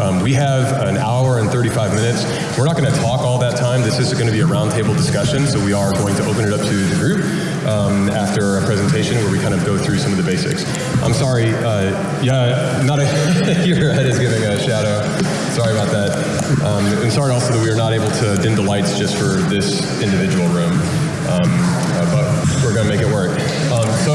Um, we have an hour and 35 minutes. We're not going to talk all that time. This is going to be a roundtable discussion, so we are going to open it up to the group um, after a presentation where we kind of go through some of the basics. I'm sorry, uh, yeah, not a, your head is giving a shadow. Sorry about that. Um, and sorry also that we are not able to dim the lights just for this individual room. Um, uh, but we're going to make it work. Um, so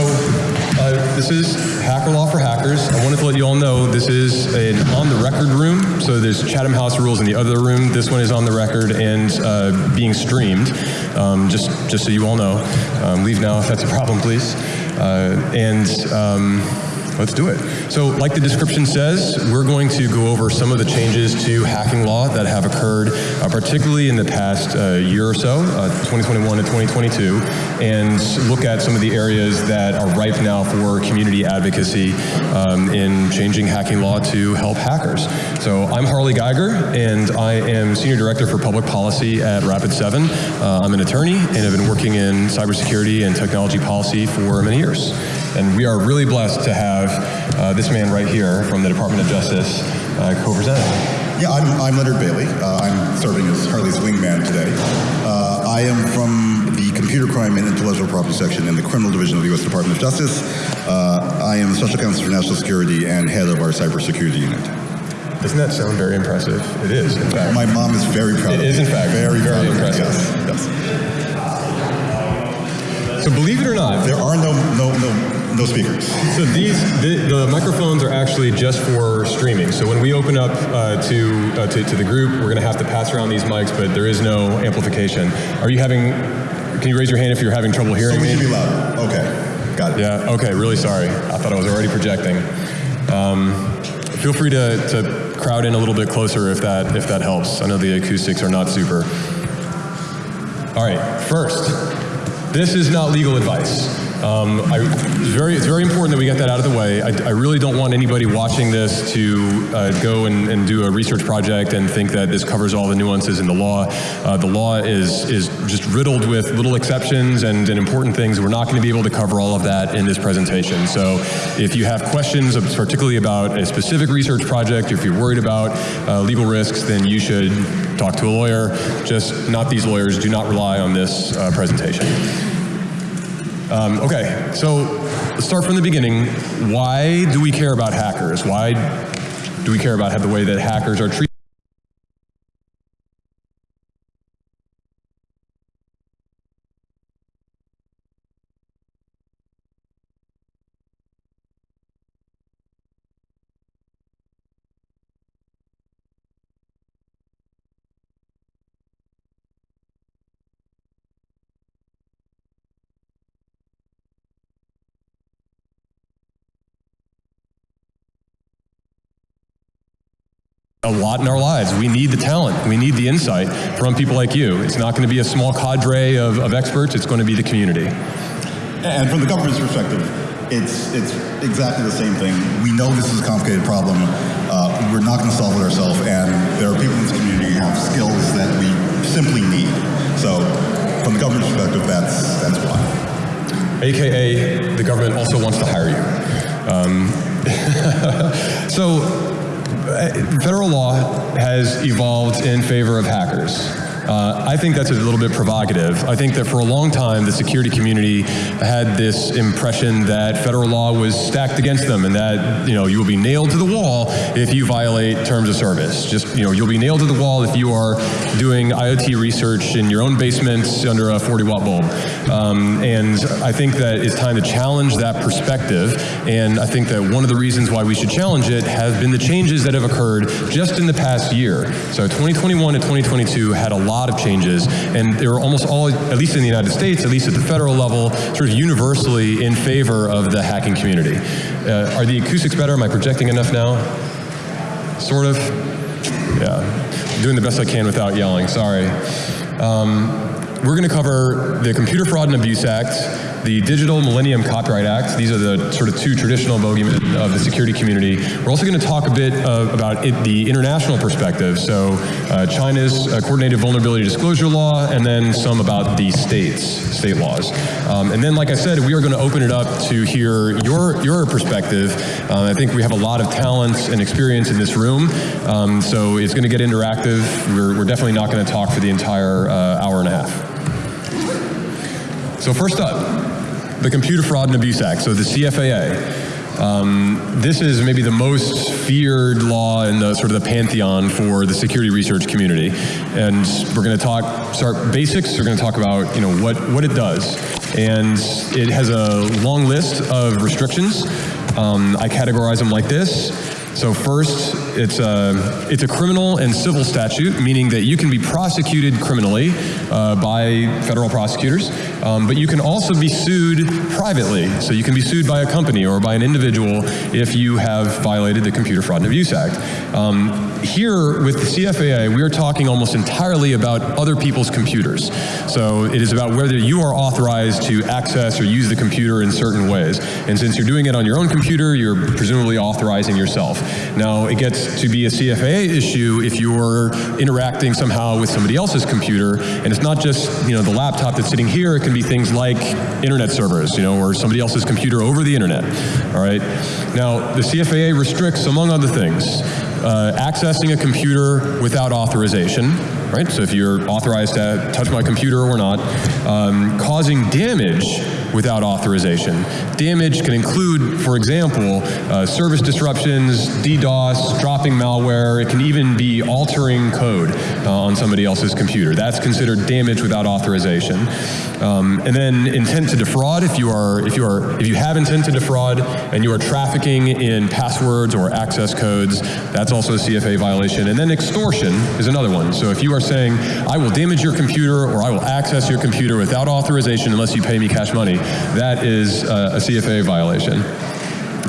this is Hacker Law for Hackers. I wanted to let you all know this is an on-the-record room. So there's Chatham House rules in the other room. This one is on the record and uh, being streamed. Um, just just so you all know. Um, leave now if that's a problem, please. Uh, and um, Let's do it. So like the description says, we're going to go over some of the changes to hacking law that have occurred, uh, particularly in the past uh, year or so, uh, 2021 to 2022, and look at some of the areas that are ripe now for community advocacy um, in changing hacking law to help hackers. So I'm Harley Geiger, and I am Senior Director for Public Policy at Rapid7. Uh, I'm an attorney, and have been working in cybersecurity and technology policy for many years. And we are really blessed to have uh, this man right here from the Department of Justice uh, co-presenting. Yeah, I'm, I'm Leonard Bailey. Uh, I'm serving as Harley's wingman today. Uh, I am from the Computer Crime and Intellectual Property Section in the Criminal Division of the U.S. Department of Justice. Uh, I am the Special Counsel for National Security and head of our cybersecurity unit. Doesn't that sound very impressive? It is, in fact. My mom is very proud It is, in fact, very, very proud of me. impressive. Yes, yes. So believe it or not, There are no, no, no, no speakers. So these, the, the microphones are actually just for streaming. So when we open up uh, to, uh, to, to the group, we're going to have to pass around these mics, but there is no amplification. Are you having, can you raise your hand if you're having trouble hearing Somebody me? should be louder. Okay, got it. Yeah, okay, really sorry. I thought I was already projecting. Um, feel free to, to crowd in a little bit closer if that, if that helps. I know the acoustics are not super. All right, first, this is not legal advice. Um, I, it's, very, it's very important that we get that out of the way. I, I really don't want anybody watching this to uh, go and, and do a research project and think that this covers all the nuances in the law. Uh, the law is, is just riddled with little exceptions and, and important things. We're not going to be able to cover all of that in this presentation. So if you have questions, particularly about a specific research project, or if you're worried about uh, legal risks, then you should talk to a lawyer. Just not these lawyers. Do not rely on this uh, presentation. Um, okay, so let's start from the beginning. Why do we care about hackers? Why do we care about the way that hackers are treated? A lot in our lives. We need the talent. We need the insight from people like you. It's not going to be a small cadre of, of experts. It's going to be the community. And from the government's perspective, it's it's exactly the same thing. We know this is a complicated problem. Uh, we're not going to solve it ourselves, and there are people in this community who have skills that we simply need. So, from the government's perspective, that's that's why. AKA, the government also wants to hire you. Um, so, federal law has evolved in favor of hackers. Uh, I think that's a little bit provocative. I think that for a long time, the security community had this impression that federal law was stacked against them and that, you know, you will be nailed to the wall if you violate terms of service. Just, you know, you'll be nailed to the wall if you are doing IoT research in your own basement under a 40 watt bulb. Um, and I think that it's time to challenge that perspective. And I think that one of the reasons why we should challenge it has been the changes that have occurred just in the past year. So 2021 to 2022 had a lot of changes, and they were almost all, at least in the United States, at least at the federal level, sort of universally in favor of the hacking community. Uh, are the acoustics better? Am I projecting enough now? Sort of? Yeah. Doing the best I can without yelling, sorry. Um, we're going to cover the Computer Fraud and Abuse Act, the Digital Millennium Copyright Act. These are the sort of two traditional bogeymen of the security community. We're also going to talk a bit about it, the international perspective, so uh, China's uh, Coordinated Vulnerability Disclosure Law, and then some about the states, state laws. Um, and then, like I said, we are going to open it up to hear your, your perspective. Uh, I think we have a lot of talent and experience in this room, um, so it's going to get interactive. We're, we're definitely not going to talk for the entire uh, hour and a half. So first up, the Computer Fraud and Abuse Act, so the CFAA. Um, this is maybe the most feared law in the sort of the pantheon for the security research community. And we're going to talk, start basics. We're going to talk about, you know, what, what it does. And it has a long list of restrictions. Um, I categorize them like this. So first, it's a, it's a criminal and civil statute, meaning that you can be prosecuted criminally uh, by federal prosecutors, um, but you can also be sued privately. So you can be sued by a company or by an individual if you have violated the Computer Fraud and Abuse Act. Um, here with the CFAA, we are talking almost entirely about other people's computers. So it is about whether you are authorized to access or use the computer in certain ways. And since you're doing it on your own computer, you're presumably authorizing yourself. Now, it gets to be a CFAA issue if you're interacting somehow with somebody else's computer, and it's not just you know the laptop that's sitting here. It can be things like internet servers, you know, or somebody else's computer over the internet. All right. Now, the CFAA restricts, among other things, uh, accessing a computer without authorization, right? So if you're authorized to touch my computer or not, um, causing damage without authorization. Damage can include, for example, uh, service disruptions, DDoS, dropping malware. It can even be altering code uh, on somebody else's computer. That's considered damage without authorization. Um, and then intent to defraud. If you are, if you are, if you have intent to defraud and you are trafficking in passwords or access codes, that's also a CFA violation. And then extortion is another one. So if you are saying, I will damage your computer or I will access your computer without authorization unless you pay me cash money, that is uh, a CFA violation.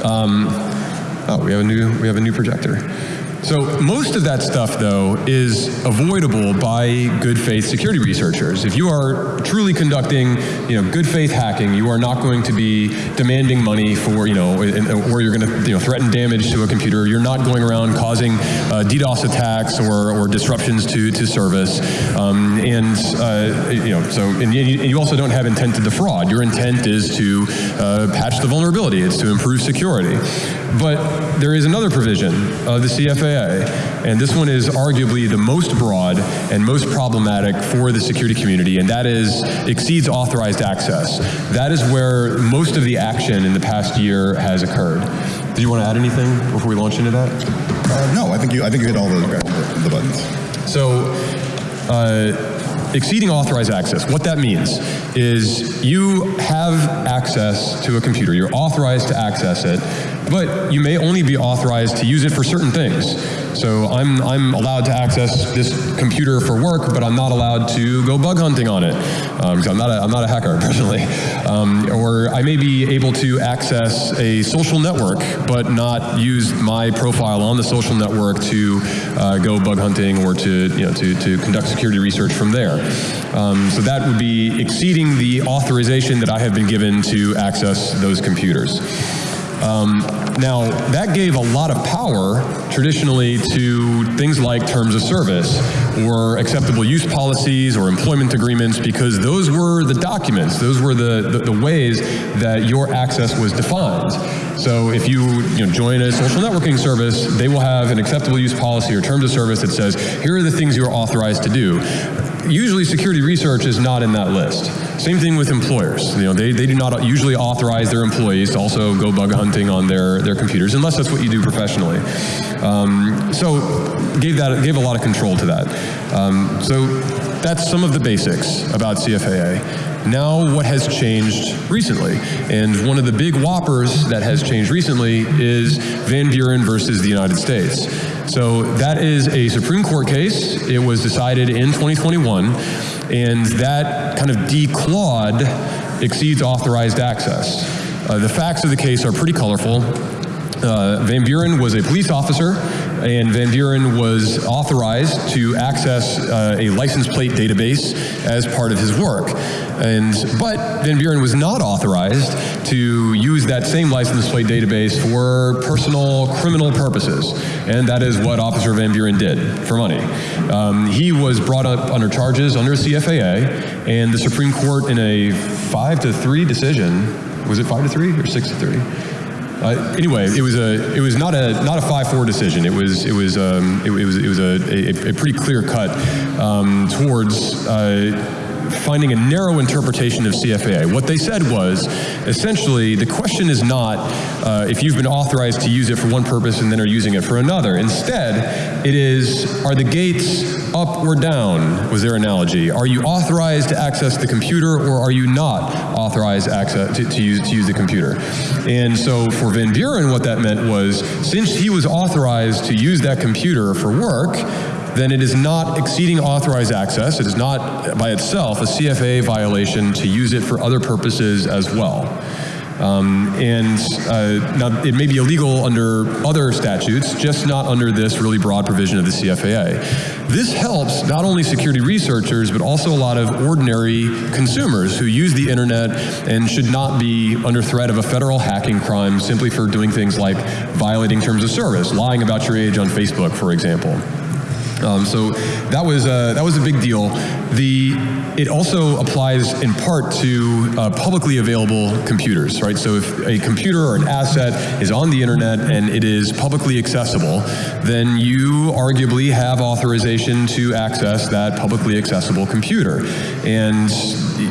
Um, oh, we have a new we have a new projector. So most of that stuff, though, is avoidable by good faith security researchers. If you are truly conducting, you know, good faith hacking, you are not going to be demanding money for, you know, or you're going to, you know, threaten damage to a computer. You're not going around causing uh, DDoS attacks or, or disruptions to to service. Um, and uh, you know, so and you, also don't have intent to defraud. Your intent is to uh, patch the vulnerability. It's to improve security. But there is another provision of the And this one is arguably the most broad and most problematic for the security community, and that is exceeds authorized access. That is where most of the action in the past year has occurred. Do you want to add anything before we launch into that? Uh, no, I think you I think you hit all the, the buttons. So. Uh, exceeding authorized access, what that means is you have access to a computer, you're authorized to access it, but you may only be authorized to use it for certain things. So I'm, I'm allowed to access this computer for work, but I'm not allowed to go bug hunting on it, because um, I'm, not a, I'm not a hacker personally. Um, or I may be able to access a social network, but not use my profile on the social network to uh, go bug hunting or to, you know, to, to conduct security research from there. Um, so that would be exceeding the authorization that I have been given to access those computers. Um, now, that gave a lot of power traditionally to things like terms of service or acceptable use policies or employment agreements because those were the documents, those were the, the, the ways that your access was defined. So if you, you know, join a social networking service, they will have an acceptable use policy or terms of service that says, here are the things you are authorized to do usually security research is not in that list. Same thing with employers. You know, they, they do not usually authorize their employees to also go bug hunting on their, their computers, unless that's what you do professionally. Um, so gave that gave a lot of control to that. Um, so that's some of the basics about CFAA. Now what has changed recently? And one of the big whoppers that has changed recently is Van Buren versus the United States. So that is a Supreme Court case. It was decided in 2021, and that kind of declawed exceeds authorized access. Uh, the facts of the case are pretty colorful. Uh, Van Buren was a police officer and Van Buren was authorized to access uh, a license plate database as part of his work. And, but Van Buren was not authorized to use that same license plate database for personal criminal purposes. And that is what Officer Van Buren did for money. Um, he was brought up under charges under CFAA, and the Supreme Court in a five to three decision, was it five to three or six to three? Uh, anyway, it was a it was not a not a five four decision. It was it was um, it, it was it was a, a, a pretty clear cut um, towards. Uh, finding a narrow interpretation of CFAA. What they said was, essentially, the question is not uh, if you've been authorized to use it for one purpose and then are using it for another. Instead, it is, are the gates up or down, was their analogy. Are you authorized to access the computer or are you not authorized access to, to, use, to use the computer? And so for Van Buren, what that meant was, since he was authorized to use that computer for work, then it is not exceeding authorized access. It is not by itself a CFA violation to use it for other purposes as well. Um, and uh, now it may be illegal under other statutes, just not under this really broad provision of the CFAA. This helps not only security researchers, but also a lot of ordinary consumers who use the internet and should not be under threat of a federal hacking crime simply for doing things like violating terms of service, lying about your age on Facebook, for example. Um, so that was uh, that was a big deal. The it also applies in part to uh, publicly available computers, right? So if a computer or an asset is on the internet and it is publicly accessible, then you arguably have authorization to access that publicly accessible computer. And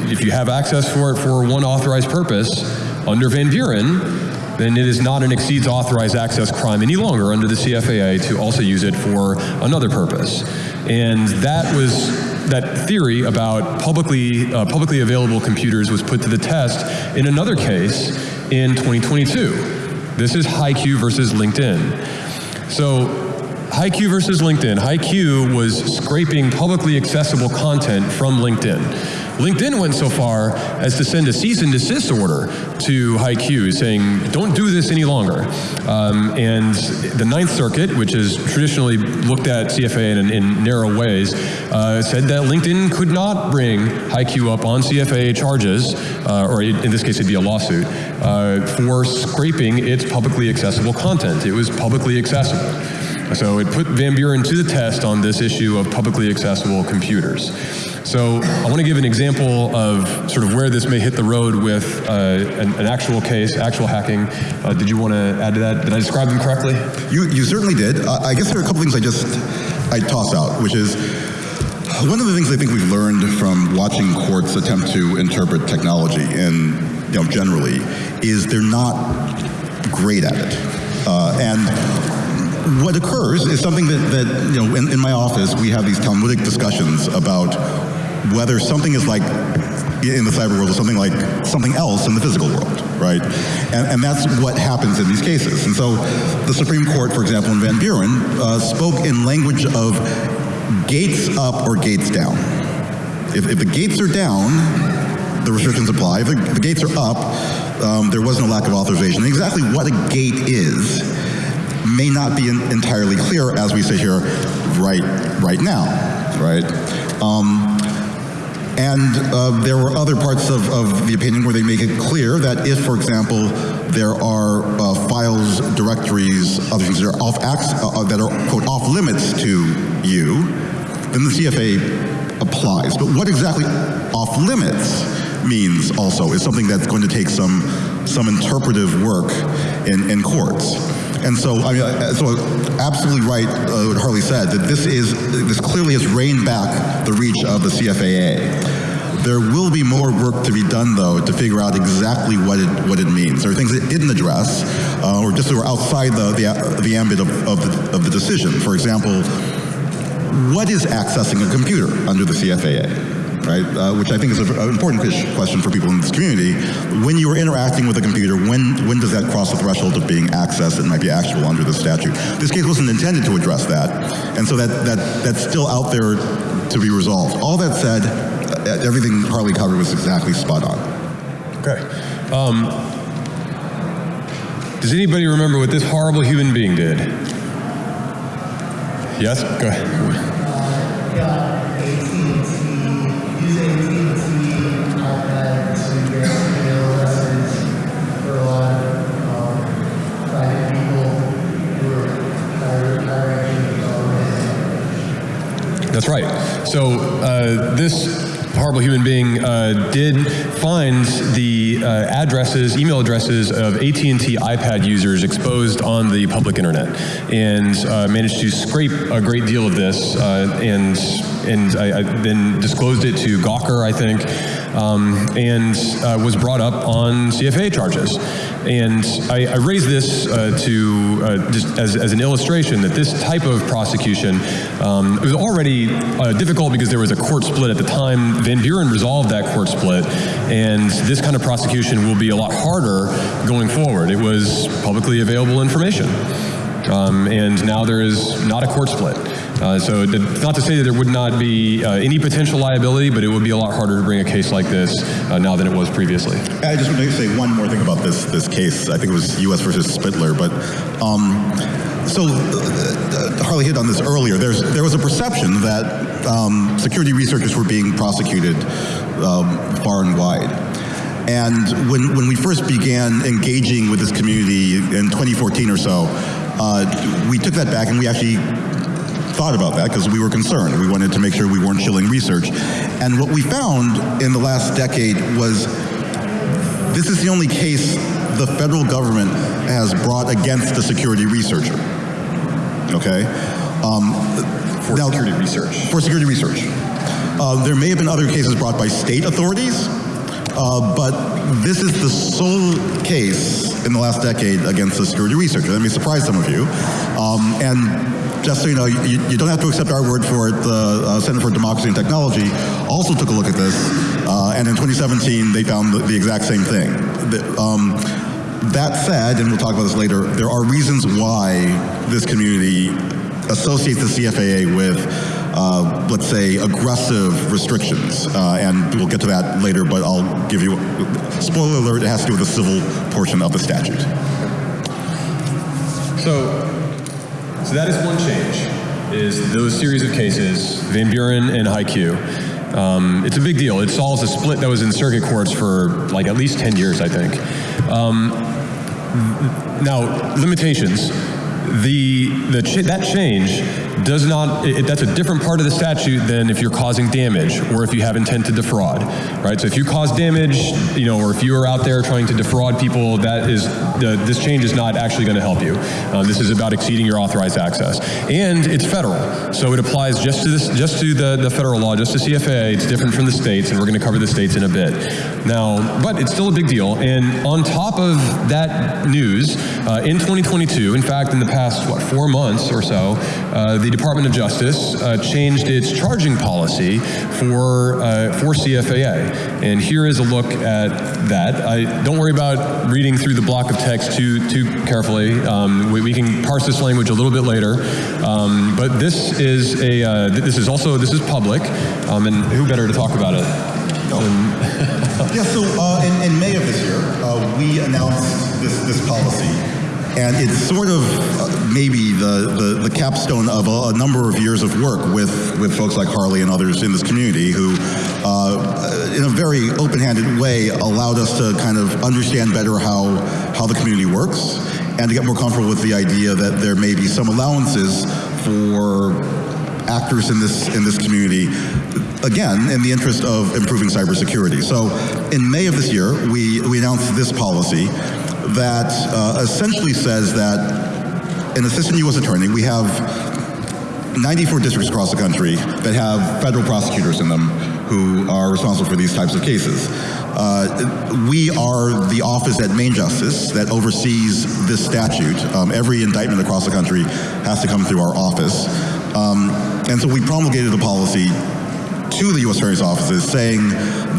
if you have access for it for one authorized purpose under Van Buren, then it is not an exceeds authorized access crime any longer under the CFAA to also use it for another purpose. And that was that theory about publicly uh, publicly available computers was put to the test in another case in 2022. This is HiQ versus LinkedIn. So HiQ versus LinkedIn. HiQ was scraping publicly accessible content from LinkedIn. LinkedIn went so far as to send a cease and desist order to HiQ saying, don't do this any longer. Um, and the Ninth Circuit, which has traditionally looked at CFA in, in narrow ways, uh, said that LinkedIn could not bring HiQ up on CFA charges, uh, or in this case it'd be a lawsuit, uh, for scraping its publicly accessible content. It was publicly accessible. So it put Van Buren to the test on this issue of publicly accessible computers. So I want to give an example of sort of where this may hit the road with uh, an, an, actual case, actual hacking. Uh, did you want to add to that? Did I describe them correctly? You, you certainly did. Uh, I guess there are a couple things I just, I toss out, which is, one of the things I think we've learned from watching courts attempt to interpret technology and you know, generally is they're not great at it. Uh, and what occurs is something that, that you know, in, in, my office, we have these Talmudic discussions about whether something is like in the cyber world or something like something else in the physical world, right? And, and that's what happens in these cases. And so the Supreme Court, for example, in Van Buren, uh, spoke in language of gates up or gates down. If, if the gates are down, the restrictions apply. If the, the gates are up, um, there wasn't a lack of authorization. Exactly what a gate is may not be in, entirely clear as we sit here right right now, right? Um, and uh, there were other parts of, of, the opinion where they make it clear that if, for example, there are uh, files, directories, other things that are off uh, uh, that are quote off limits to you, then the CFA applies. But what exactly off limits means also is something that's going to take some some interpretive work in, in courts. And so, I mean, uh, so absolutely right uh, what Harley said, that this is, this clearly has reined back the reach of the CFAA. There will be more work to be done, though, to figure out exactly what it what it means. There are things it didn't address, uh, or just were outside the the, the ambit of, of, the, of the decision. For example, what is accessing a computer under the CFAA? Right? Uh, which I think is an important question for people in this community. When you are interacting with a computer, when when does that cross the threshold of being accessed and might be actual under the statute? This case wasn't intended to address that, and so that that that's still out there to be resolved. All that said, uh, everything Harley covered was exactly spot on. Okay. Um, does anybody remember what this horrible human being did? Yes, go ahead. That's right. So uh, this horrible human being uh, did find the uh, addresses, email addresses of AT&T iPad users exposed on the public internet, and uh, managed to scrape a great deal of this, uh, and and I, I then disclosed it to Gawker, I think, um, and uh, was brought up on CFA charges. And I, I raise this uh, to uh, just as, as an illustration that this type of prosecution um, was already uh, difficult because there was a court split at the time. Van Buren resolved that court split, and this kind of prosecution will be a lot harder going forward. It was publicly available information. Um, and now there is not a court split. Uh, so not to say that there would not be uh, any potential liability, but it would be a lot harder to bring a case like this uh, now than it was previously. I just want to say one more thing about this this case. I think it was U.S. versus Spitler, but um, so uh, Harley hit on this earlier. There's there was a perception that um, security researchers were being prosecuted um, far and wide. And when, when we first began engaging with this community in 2014 or so, uh, we took that back and we actually thought about that because we were concerned. We wanted to make sure we weren't chilling research. And what we found in the last decade was this is the only case the federal government has brought against a security researcher. Okay? Um, For now- security research. For security research. Uh, there may have been other cases brought by state authorities, uh, but this is the sole case in the last decade against the security researcher. That may surprise some of you. Um, and just so you know, you, you don't have to accept our word for it. The uh, Center for Democracy and Technology also took a look at this, uh, and in 2017 they found the, the exact same thing. The, um, that said, and we'll talk about this later, there are reasons why this community associates the CFAA with, uh, let's say, aggressive restrictions. Uh, and we'll get to that later, but I'll give you, spoiler alert, it has to do with the civil portion of the statute. So, so that is one change, is those series of cases, Van Buren and HiQ. Um, it's a big deal. It solves a split that was in circuit courts for like at least 10 years, I think. Um, now, limitations. The, the ch- that change does not, it, that's a different part of the statute than if you're causing damage or if you have intent to defraud, right? So if you cause damage, you know, or if you are out there trying to defraud people, that is, the, this change is not actually going to help you. Uh, this is about exceeding your authorized access. And it's federal, so it applies just to this, just to the, the federal law, just to CFA. It's different from the states, and we're going to cover the states in a bit. Now, but it's still a big deal. And on top of that news, uh, in 2022, in fact, in the past, what, four months or so, uh, the Department of Justice uh, changed its charging policy for, uh, for CFAA. And here is a look at that. I, don't worry about reading through the block of text too, too carefully. Um, we, we can parse this language a little bit later. Um, but this is a, uh, this is also, this is public. Um, and who better to talk about it? than- Yeah, so uh, in, in May of this year, uh, we announced this, this policy. And it's sort of uh, maybe the, the, the capstone of a, a number of years of work with, with folks like Harley and others in this community who, uh, in a very open-handed way, allowed us to kind of understand better how, how the community works and to get more comfortable with the idea that there may be some allowances for actors in this in this community again in the interest of improving cybersecurity. So in May of this year, we, we announced this policy that uh, essentially says that an assistant U.S. attorney, we have 94 districts across the country that have federal prosecutors in them who are responsible for these types of cases. Uh, we are the office at Main Justice that oversees this statute. Um, every indictment across the country has to come through our office. Um, and so we promulgated a policy to the U.S. Attorney's offices saying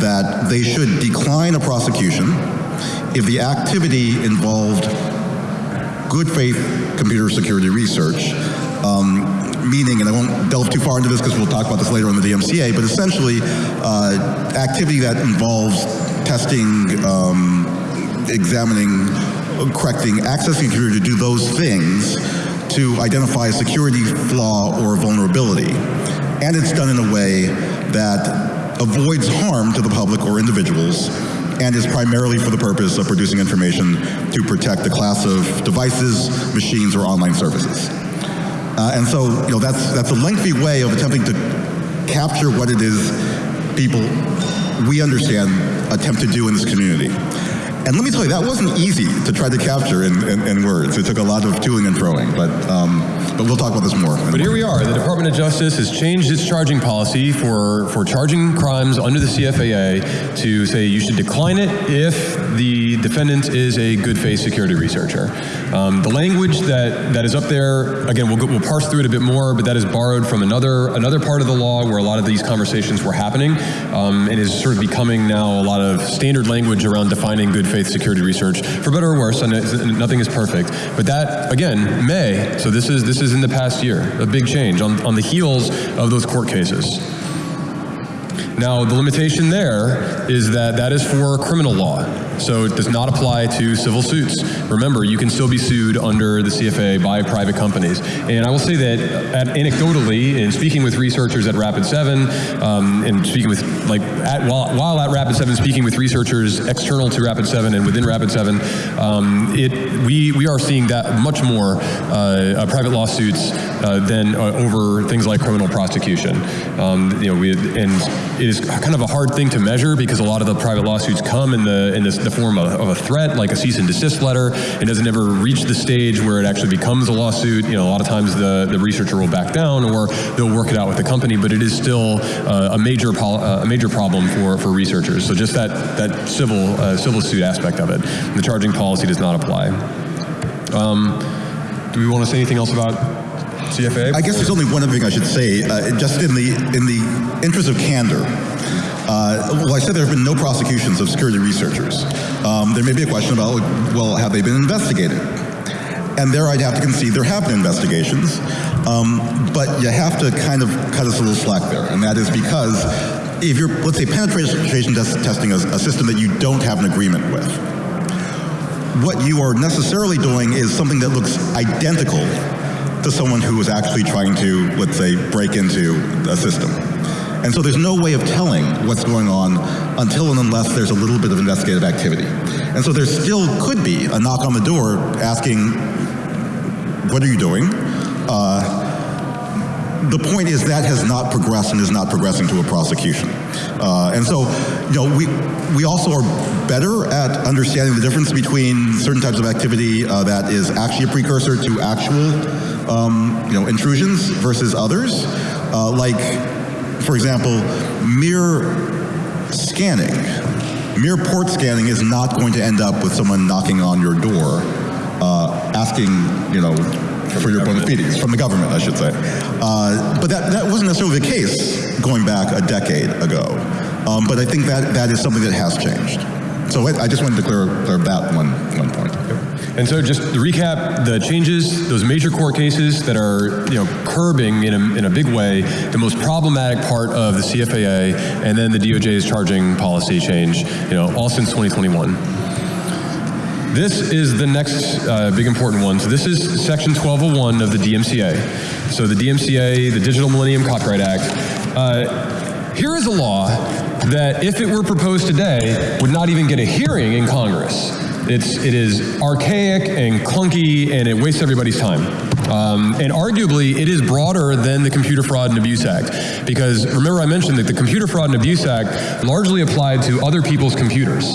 that they should decline a prosecution if the activity involved good faith computer security research, um, meaning, and I won't delve too far into this because we'll talk about this later on the DMCA, but essentially uh, activity that involves testing, um, examining, correcting, accessing computer to do those things to identify a security flaw or vulnerability. And it's done in a way that avoids harm to the public or individuals and is primarily for the purpose of producing information to protect the class of devices, machines, or online services. Uh, and so, you know, that's, that's a lengthy way of attempting to capture what it is people we understand attempt to do in this community. And let me tell you, that wasn't easy to try to capture in, in, in words. It took a lot of toing and throwing, but, um, but we'll talk about this more. But here we are. The Department of Justice has changed its charging policy for, for charging crimes under the CFAA to say you should decline it if the defendant is a good faith security researcher. Um, the language that, that is up there, again, we'll, we'll parse through it a bit more, but that is borrowed from another, another part of the law where a lot of these conversations were happening um, and is sort of becoming now a lot of standard language around defining good faith security research, for better or worse, and nothing is perfect. But that, again, May, so this is, this is in the past year, a big change on, on the heels of those court cases. Now, the limitation there is that that is for criminal law. So it does not apply to civil suits. Remember, you can still be sued under the CFA by private companies. And I will say that at, anecdotally, in speaking with researchers at Rapid 7, um, and speaking with, like, at, while, while at Rapid 7, speaking with researchers external to Rapid 7 and within Rapid 7, um, it, we, we are seeing that much more uh, uh, private lawsuits uh, than uh, over things like criminal prosecution. Um, you know, we, and is kind of a hard thing to measure because a lot of the private lawsuits come in the in this, the form of, of, a threat, like a cease and desist letter. It doesn't ever reach the stage where it actually becomes a lawsuit. You know, a lot of times the, the researcher will back down or they'll work it out with the company, but it is still uh, a major uh, a major problem for, for researchers. So just that that civil uh, civil suit aspect of it, the charging policy does not apply. Um, do we want to say anything else about CFA? I guess there's only one other thing I should say, uh, just in the in the interest of candor. Uh, well, I said there have been no prosecutions of security researchers. Um, there may be a question about, well, have they been investigated? And there I'd have to concede there have been investigations, um, but you have to kind of cut us a little slack there, and that is because if you're, let's say, penetration test testing a system that you don't have an agreement with, what you are necessarily doing is something that looks identical to someone who is actually trying to, let's say, break into a system. And so there's no way of telling what's going on until and unless there's a little bit of investigative activity. And so there still could be a knock on the door asking, what are you doing? Uh, the point is that has not progressed and is not progressing to a prosecution. Uh, and so, you know, we, we also are better at understanding the difference between certain types of activity uh, that is actually a precursor to actual, um, you know, intrusions versus others. Uh, like, for example, mere scanning, mere port scanning is not going to end up with someone knocking on your door uh, asking, you know, for your bona fides, from the government, I should say. Uh, but that, that wasn't necessarily the case going back a decade ago. Um, but I think that, that is something that has changed. So I, I just wanted to clear, clear that one, one point. And so just to recap, the changes, those major court cases that are you know, curbing in a, in a big way the most problematic part of the CFAA and then the DOJ's charging policy change, you know, all since 2021. This is the next uh, big important one. So this is section 1201 of the DMCA. So the DMCA, the Digital Millennium Copyright Act. Uh, here is a law that if it were proposed today would not even get a hearing in Congress. It's, it is archaic and clunky and it wastes everybody's time. Um, and arguably, it is broader than the Computer Fraud and Abuse Act. Because remember I mentioned that the Computer Fraud and Abuse Act largely applied to other people's computers.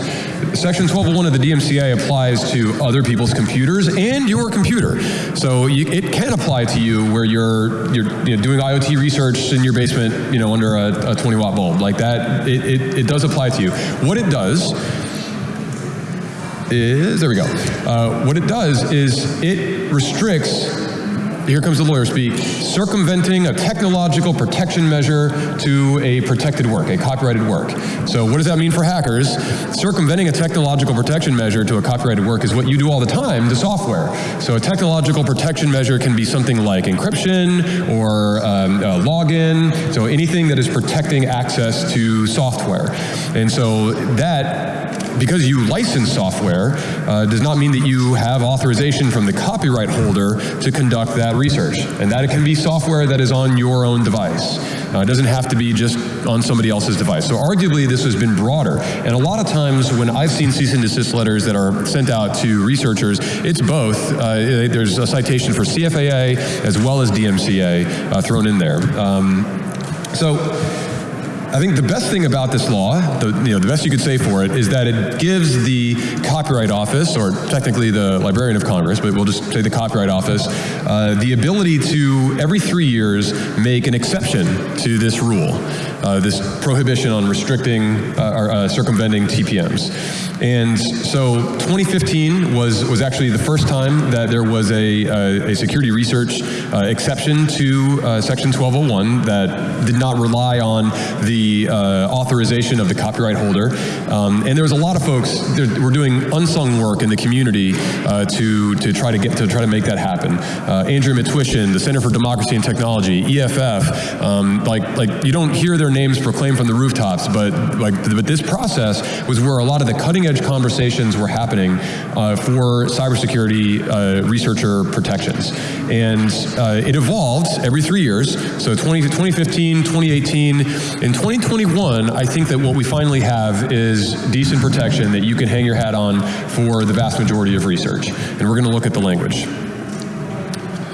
Section 1201 of the DMCA applies to other people's computers and your computer. So you, it can apply to you where you're, you're you know, doing IoT research in your basement, you know, under a, a 20 watt bulb. Like that, it, it, it does apply to you. What it does is, there we go. Uh, what it does is it restricts here comes the lawyer speak, circumventing a technological protection measure to a protected work, a copyrighted work. So what does that mean for hackers? Circumventing a technological protection measure to a copyrighted work is what you do all the time to software. So a technological protection measure can be something like encryption or um, login, so anything that is protecting access to software. And so that because you license software uh, does not mean that you have authorization from the copyright holder to conduct that research. And that it can be software that is on your own device. Uh, it doesn't have to be just on somebody else's device. So arguably this has been broader. And a lot of times when I've seen cease and desist letters that are sent out to researchers, it's both. Uh, there's a citation for CFAA as well as DMCA uh, thrown in there. Um, so I think the best thing about this law, the, you know, the best you could say for it, is that it gives the Copyright Office, or technically the Librarian of Congress, but we'll just say the Copyright Office, uh, the ability to, every three years, make an exception to this rule, uh, this prohibition on restricting uh, or uh, circumventing TPMs. And so 2015 was, was actually the first time that there was a, a, a security research uh, exception to uh, Section 1201 that did not rely on the uh, authorization of the copyright holder. Um, and there was a lot of folks that were doing unsung work in the community uh, to, to try to get to try to make that happen. Uh, Andrea Matwyshyn, the Center for Democracy and Technology, EFF, um, like, like you don't hear their names proclaimed from the rooftops, but like but this process was where a lot of the cutting edge conversations were happening uh, for cybersecurity uh, researcher protections. And uh, it evolved every three years. So 20, 2015, 2018, in 2021, I think that what we finally have is decent protection that you can hang your hat on for the vast majority of research. And we're going to look at the language.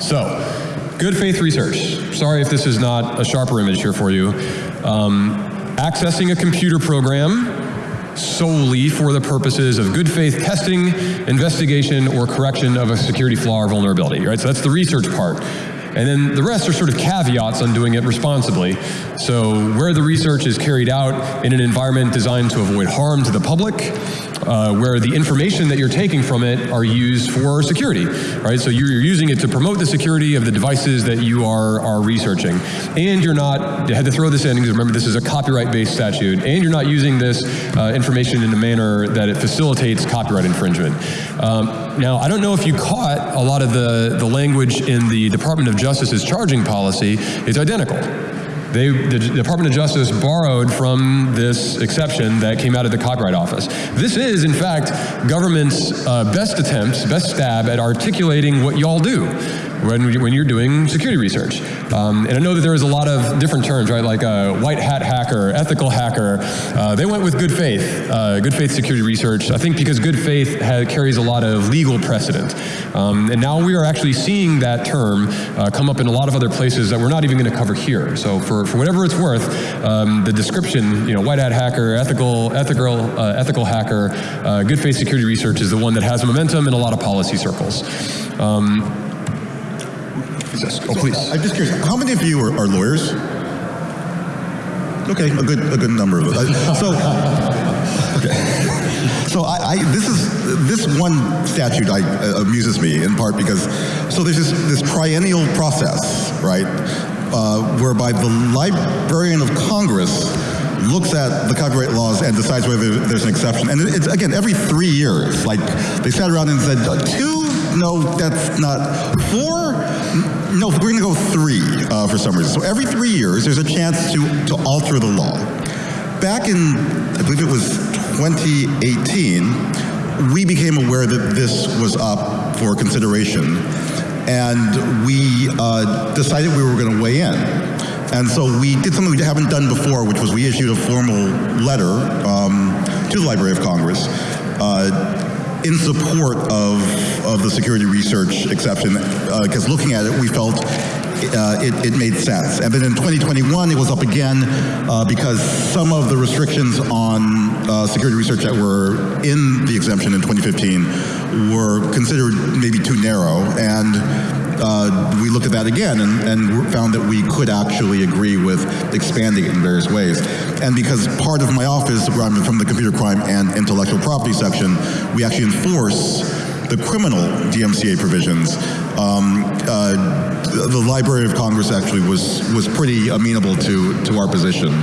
So, good faith research. Sorry if this is not a sharper image here for you. Um, accessing a computer program solely for the purposes of good faith testing, investigation, or correction of a security flaw or vulnerability, right? So that's the research part. And then the rest are sort of caveats on doing it responsibly. So where the research is carried out in an environment designed to avoid harm to the public, uh, where the information that you're taking from it are used for security, right? So you're, using it to promote the security of the devices that you are, are researching. And you're not, you had to throw this in because remember this is a copyright-based statute, and you're not using this uh, information in a manner that it facilitates copyright infringement. Um, now, I don't know if you caught a lot of the, the language in the Department of Justice's charging policy It's identical. They, the Department of Justice borrowed from this exception that came out of the Copyright Office. This is, in fact, government's uh, best attempt, best stab at articulating what y'all do when, when you're doing security research. Um, and I know that there is a lot of different terms, right, like a white hat hacker, ethical hacker. Uh, they went with good faith, uh, good faith security research, I think because good faith carries a lot of legal precedent. Um, and now we are actually seeing that term uh, come up in a lot of other places that we're not even going to cover here. So for, for whatever it's worth, um, the description, you know, white hat hacker, ethical, ethical, uh, ethical hacker, uh, good faith security research is the one that has momentum in a lot of policy circles. Um, Oh, please. I'm just curious. How many of you are, are lawyers? Okay, a good a good number of us. So, okay. So I, I, this is this one statute I, uh, amuses me in part because so there's this this triennial process, right, uh, whereby the Librarian of Congress looks at the copyright laws and decides whether there's an exception. And it's again every three years. Like they sat around and said two, no, that's not four no, we're going to go three uh, for some reason. So every three years, there's a chance to, to alter the law. Back in, I believe it was 2018, we became aware that this was up for consideration, and we uh, decided we were going to weigh in. And so we did something we haven't done before, which was we issued a formal letter um, to the Library of Congress uh, in support of, of the security research exception, because uh, looking at it, we felt uh, it, it, made sense. And then in 2021, it was up again uh, because some of the restrictions on uh, security research that were in the exemption in 2015 were considered maybe too narrow. And uh, we looked at that again and, and, found that we could actually agree with expanding it in various ways. And because part of my office, I'm from the computer crime and intellectual property section, we actually enforce the criminal DMCA provisions. Um, uh, the Library of Congress actually was was pretty amenable to to our position.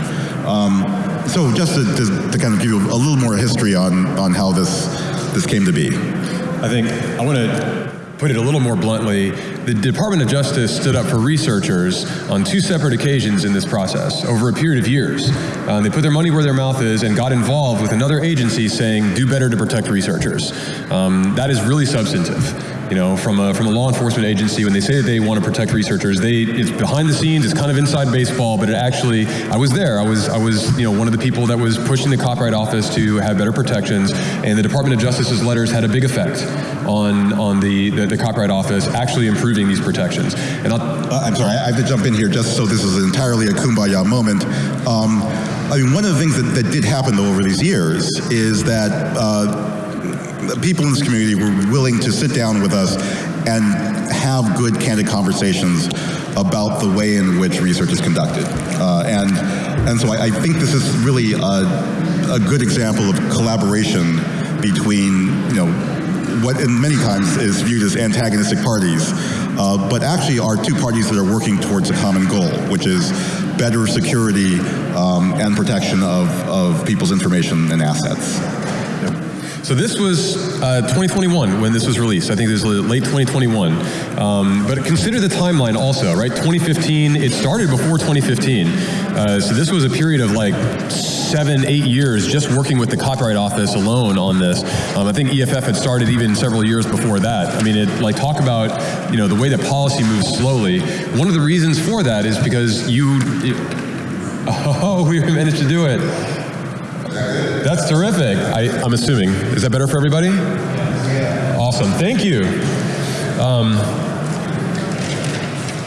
Um, so just to, to, to, kind of give you a little more history on on how this this came to be. I think I want to put it a little more bluntly the Department of Justice stood up for researchers on two separate occasions in this process over a period of years. Uh, they put their money where their mouth is and got involved with another agency saying, do better to protect researchers. Um, that is really substantive you know, from a, from a law enforcement agency, when they say that they want to protect researchers, they it's behind the scenes, it's kind of inside baseball, but it actually, I was there. I was, I was, you know, one of the people that was pushing the Copyright Office to have better protections, and the Department of Justice's letters had a big effect on on the the, the Copyright Office actually improving these protections. And I'll, Uh, I'm sorry, I have to jump in here just so this is entirely a kumbaya moment. Um, I mean, one of the things that, that did happen though over these years is that uh, people in this community were willing to sit down with us and have good, candid conversations about the way in which research is conducted. Uh, and, and so I, I think this is really a, a good example of collaboration between, you know, what in many times is viewed as antagonistic parties, uh, but actually are two parties that are working towards a common goal, which is better security um, and protection of, of people's information and assets. So this was uh, 2021 when this was released. I think this was late 2021. Um, but consider the timeline also, right? 2015, it started before 2015. Uh, so this was a period of like seven, eight years just working with the Copyright Office alone on this. Um, I think EFF had started even several years before that. I mean, it like talk about, you know, the way that policy moves slowly. One of the reasons for that is because you, it, oh, we managed to do it. That's terrific. I, am assuming. Is that better for everybody? Awesome. Thank you. Um,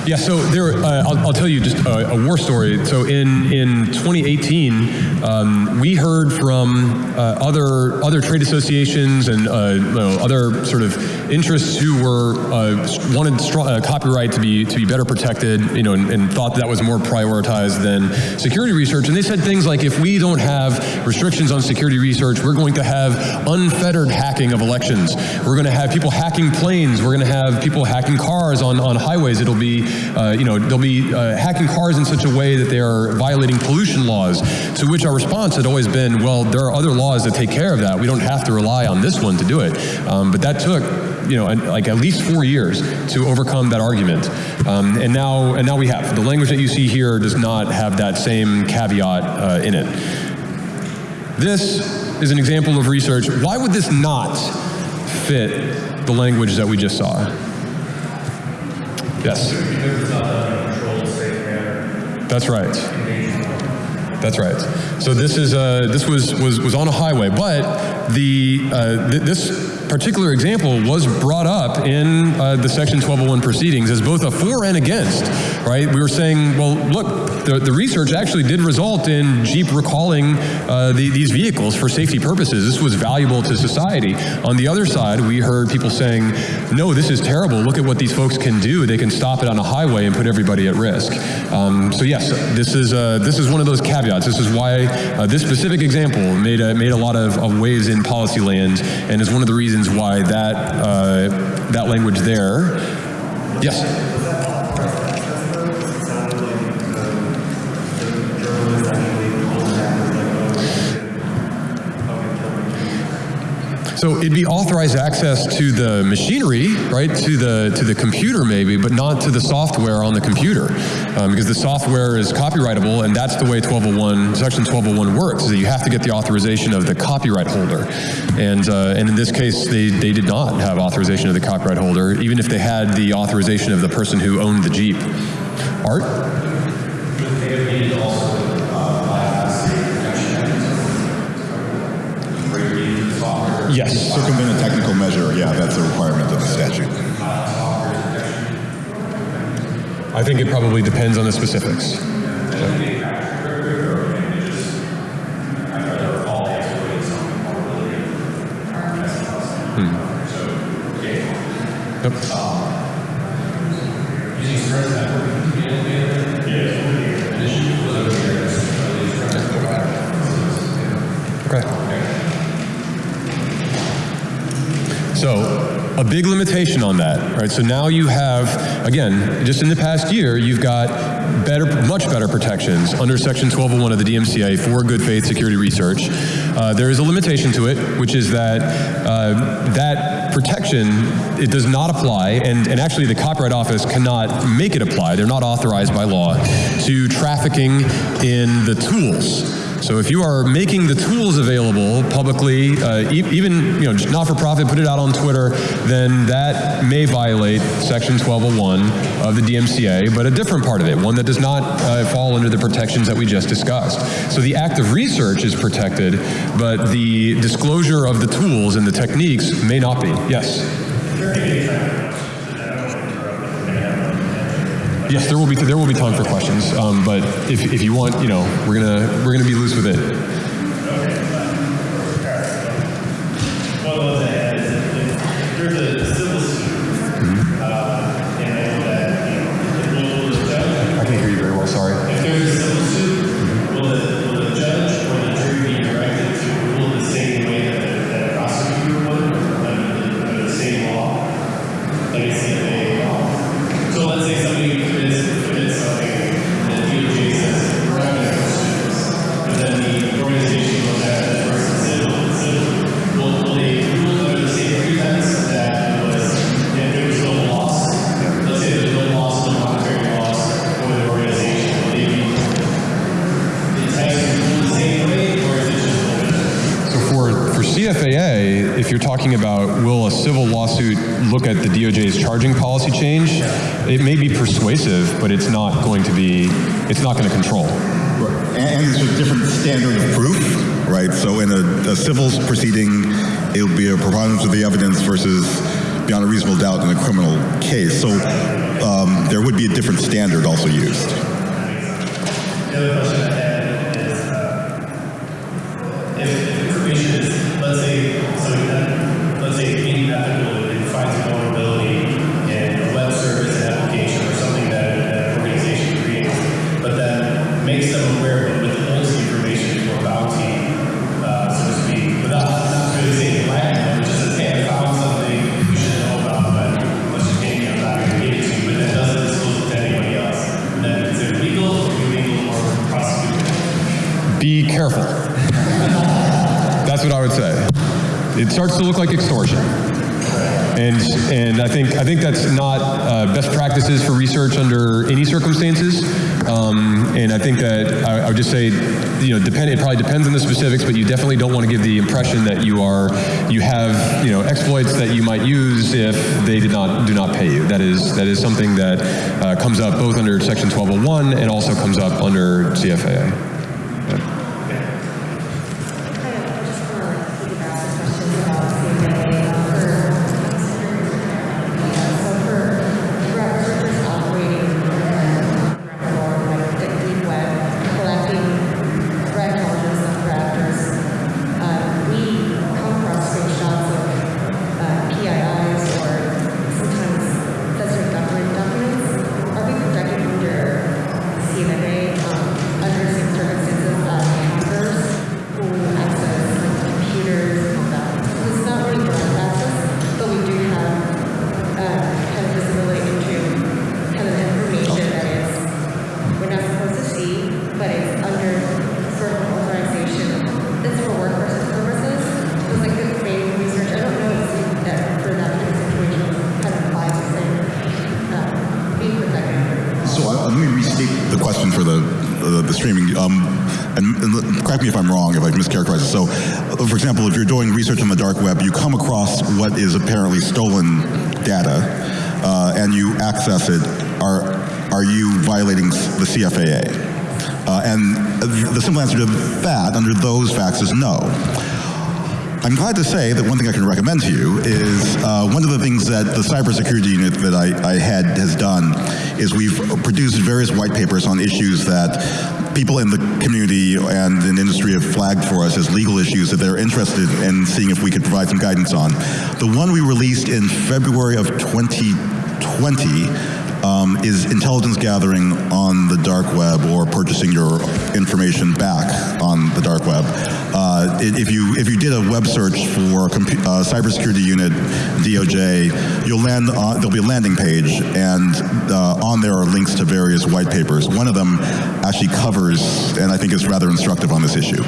yeah, so there, uh, I'll, I'll, tell you just a, a, war story. So in, in 2018, um, we heard from uh, other other trade associations and uh, you know, other sort of interests who were uh, wanted uh, copyright to be to be better protected, you know, and, and, thought that was more prioritized than security research. And they said things like, if we don't have restrictions on security research, we're going to have unfettered hacking of elections. We're going to have people hacking planes. We're going to have people hacking cars on on highways. It'll be uh, you know, they'll be uh, hacking cars in such a way that they are violating pollution laws, to which our response had always been, well, there are other laws that take care of that. We don't have to rely on this one to do it. Um, but that took you know, like at least four years to overcome that argument. Um, and now, and now we have. The language that you see here does not have that same caveat uh, in it. This is an example of research. Why would this not fit the language that we just saw? Yes. That's right. That's right. So this is uh, this was was was on a highway, but the uh, th this particular example was brought up in uh, the Section 1201 proceedings as both a for and against, right? We were saying, well, look, the, the research actually did result in Jeep recalling uh, the, these vehicles for safety purposes. This was valuable to society. On the other side, we heard people saying, no, this is terrible. Look at what these folks can do. They can stop it on a highway and put everybody at risk. Um, so yes, this is uh, this is one of those caveats. This is why uh, this specific example made a, made a lot of, of waves in policy land and is one of the reasons why that, uh, that language there. Yes? So it'd be authorized access to the machinery, right, to the to the computer maybe, but not to the software on the computer, um, because the software is copyrightable, and that's the way 1201 Section 1201 works. Is that you have to get the authorization of the copyright holder, and uh, and in this case, they they did not have authorization of the copyright holder, even if they had the authorization of the person who owned the Jeep. Art. Yes. Circumvent a technical measure, yeah, that's a requirement of the statute. I think it probably depends on the specifics. Hmm. So a big limitation on that, right? So now you have, again, just in the past year, you've got better, much better protections under Section 1201 of the DMCA for good faith security research. Uh, there is a limitation to it, which is that uh, that protection, it does not apply, and, and actually the Copyright Office cannot make it apply. They're not authorized by law to trafficking in the tools. So if you are making the tools available publicly, uh, e- even you know just not for profit, put it out on Twitter, then that may violate Section 1201 of the DMCA, but a different part of it, one that does not uh, fall under the protections that we just discussed. So the act of research is protected, but the disclosure of the tools and the techniques may not be. Yes. Yes, there will be there will be time for questions, um, but if, if you want, you know, we're gonna we're gonna be loose with it. Talking about will a civil lawsuit look at the DOJ's charging policy change, it may be persuasive, but it's not going to be it's not going to control. And, and it's a different standard of proof, right? So in a, a civil proceeding, it'll be a preponderance of the evidence versus beyond a reasonable doubt in a criminal case. So um, there would be a different standard also used. The other question I had is, uh, if, It starts to look like extortion. And, and I think I think that's not uh, best practices for research under any circumstances. Um, and I think that I, I would just say, you know, depend. It probably depends on the specifics, but you definitely don't want to give the impression that you are you have you know exploits that you might use if they did not do not pay you. That is that is something that uh, comes up both under Section 1201 and also comes up under CFAA. I just want to like piggyback some questions about CFA for, so for researchers operating on like the deep web, collecting threat intelligence of predators, uh, we come across screenshots of uh, PIIs or sometimes sensitive government documents. Are we protected under CFA um, under the same circumstances as hackers who access like, computers and all that? It's not really direct access, but we do have uh, kind of visibility into kind of information that is we're not supposed to see, but it's under certain authorization. That's for work purposes. So it's like good faith research. I don't know if that for that kind of situation kind of applies the same. Uh, being protected. So uh, let me restate the question for the the, the streaming. Um, and, and correct me if I'm wrong if I mischaracterize it. So, uh, for example, if you're doing research on the dark web, you come across what is apparently stolen data, uh, and you it. Are are you violating the CFAA? Uh, and the simple answer to that, under those facts, is no. I'm glad to say that one thing I can recommend to you is uh, one of the things that the cybersecurity unit that I, I head has done is we've produced various white papers on issues that people in the community and in industry have flagged for us as legal issues that they're interested in seeing if we could provide some guidance on. The one we released in February of 2020 um, is intelligence gathering on the dark web or purchasing your information back on the dark web. Uh, if you if you did a web search for uh, cybersecurity unit DOJ, you'll land on, there'll be a landing page, and uh, on there are links to various white papers. One of them actually covers, and I think is rather instructive on this issue.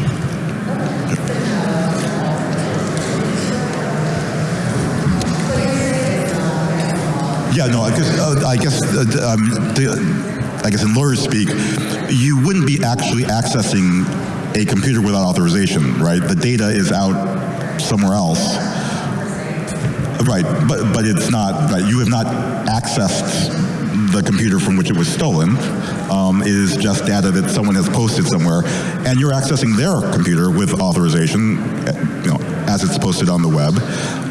Yeah, no, I guess, uh, I guess, uh, um, the, I guess in lawyer speak, you wouldn't be actually accessing a computer without authorization, right? The data is out somewhere else. Right, but, but it's not, right, you have not accessed the computer from which it was stolen. Um, just data that someone has posted somewhere, and you're accessing their computer with authorization, eh, you know, as it's posted on the web.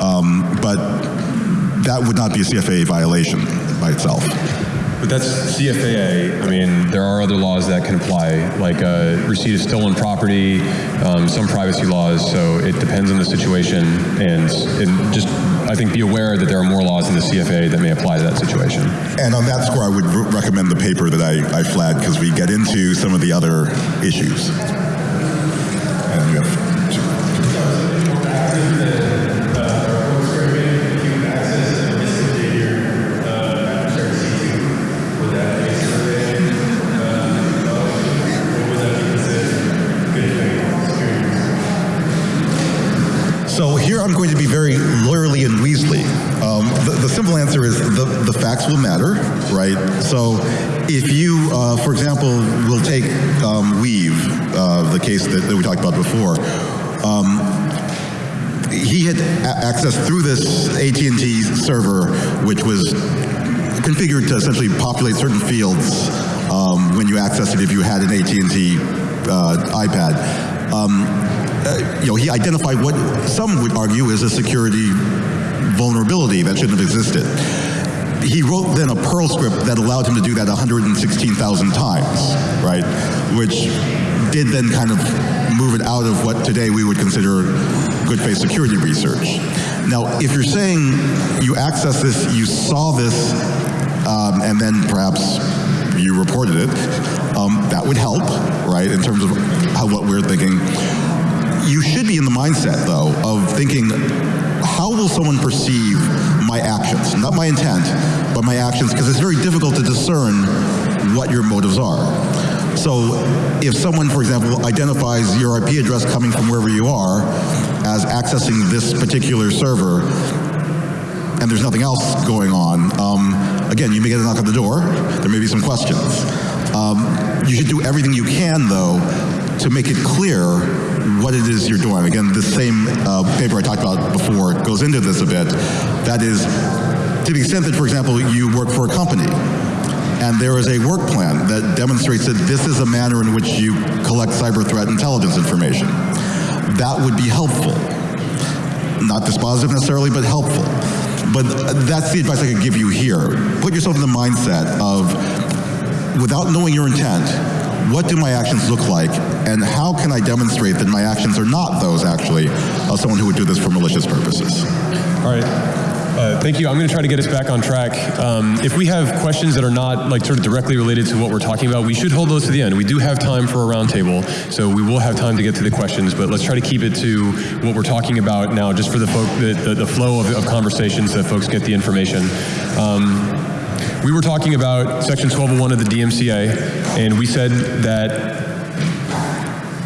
Um, but that would not be a CFA violation by itself. But that's CFAA. I mean, there are other laws that can apply, like uh, receipt of stolen property, um, some privacy laws. So it depends on the situation, and, and just I think be aware that there are more laws in the CFAA that may apply to that situation. And on that score, I would re- recommend the paper that I, I flagged because we get into some of the other issues. I'm going to be very lawyerly and Weasley. Um, the, the simple answer is the, the facts will matter, right? So if you, uh, for example, will take um, Weev, uh, the case that, that we talked about before, um, he had access through this AT&T server, which was configured to essentially populate certain fields um, when you access it if you had an AT&T uh, iPad. Um, you know, he identified what some would argue is a security vulnerability that shouldn't have existed. He wrote then a Perl script that allowed him to do that 116,000 times, right? Which did then kind of move it out of what today we would consider good faith security research. Now, if you're saying you accessed this, you saw this, um, and then perhaps you reported it, um, that would help, right, in terms of how, what we're thinking. You should be in the mindset, though, of thinking, how will someone perceive my actions? Not my intent, but my actions, because it's very difficult to discern what your motives are. So if someone, for example, identifies your IP address coming from wherever you are as accessing this particular server, and there's nothing else going on, um, again, you may get a knock on the door. There may be some questions. Um, you should do everything you can, though, to make it clear what it is you're doing. Again, the same uh, paper I talked about before goes into this a bit. That is, to the extent that, for example, you work for a company, and there is a work plan that demonstrates that this is a manner in which you collect cyber threat intelligence information. That would be helpful not dispositive necessarily, but helpful. But that's the advice I could give you here. Put yourself in the mindset of, without knowing your intent, what do my actions look like, and how can I demonstrate that my actions are not those actually of someone who would do this for malicious purposes? All right. Uh, thank you. I'm going to try to get us back on track. Um, if we have questions that are not like sort of directly related to what we're talking about, we should hold those to the end. We do have time for a roundtable, so we will have time to get to the questions. But let's try to keep it to what we're talking about now, just for the folk, the, the, the flow of, of conversations that folks get the information. Um, we were talking about Section 1201 of the DMCA, and we said that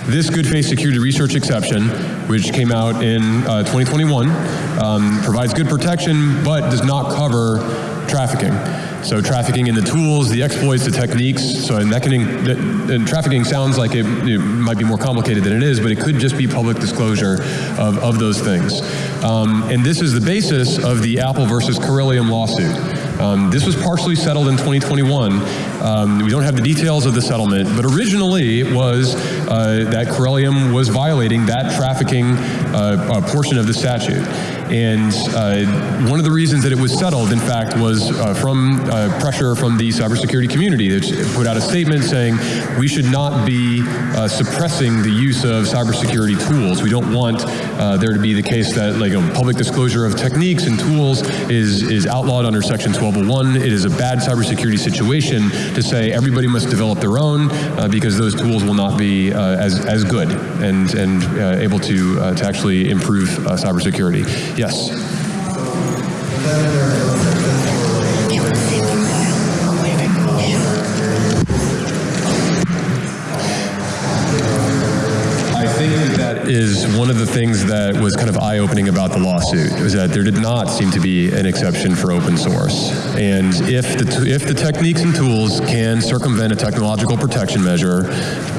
this good faith security research exception, which came out in uh, 2021, um, provides good protection but does not cover trafficking. So trafficking in the tools, the exploits, the techniques. So and that can, and trafficking sounds like it, it might be more complicated than it is, but it could just be public disclosure of, of those things. Um, and this is the basis of the Apple versus Corellium lawsuit. Um, this was partially settled in 2021. Um, we don't have the details of the settlement, but originally it was uh, that Corellium was violating that trafficking uh, uh, portion of the statute. And uh, one of the reasons that it was settled, in fact, was uh, from uh, pressure from the cybersecurity community that put out a statement saying we should not be uh, suppressing the use of cybersecurity tools. We don't want uh, there to be the case that like a public disclosure of techniques and tools is, is outlawed under Section 1201. It is a bad cybersecurity situation to say everybody must develop their own uh, because those tools will not be as, as good and, and able to, to actually improve cybersecurity. Yes. Is one of the things that was kind of eye-opening about the lawsuit, was that there did not seem to be an exception for open source. And if the, if the techniques and tools can circumvent a technological protection measure,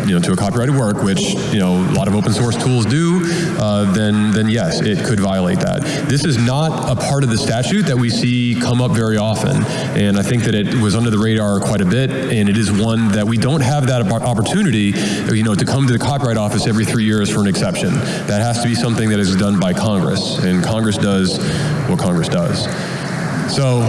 you know, to a copyrighted work, which, you know, a lot of open source tools do, uh, then, then yes, it could violate that. This is not a part of the statute that we see come up very often. And I think that it was under the radar quite a bit, and it is one that we don't have that opportunity, you know, to come to the Copyright Office every three years for an exception. That has to be something that is done by Congress, and Congress does what Congress does. So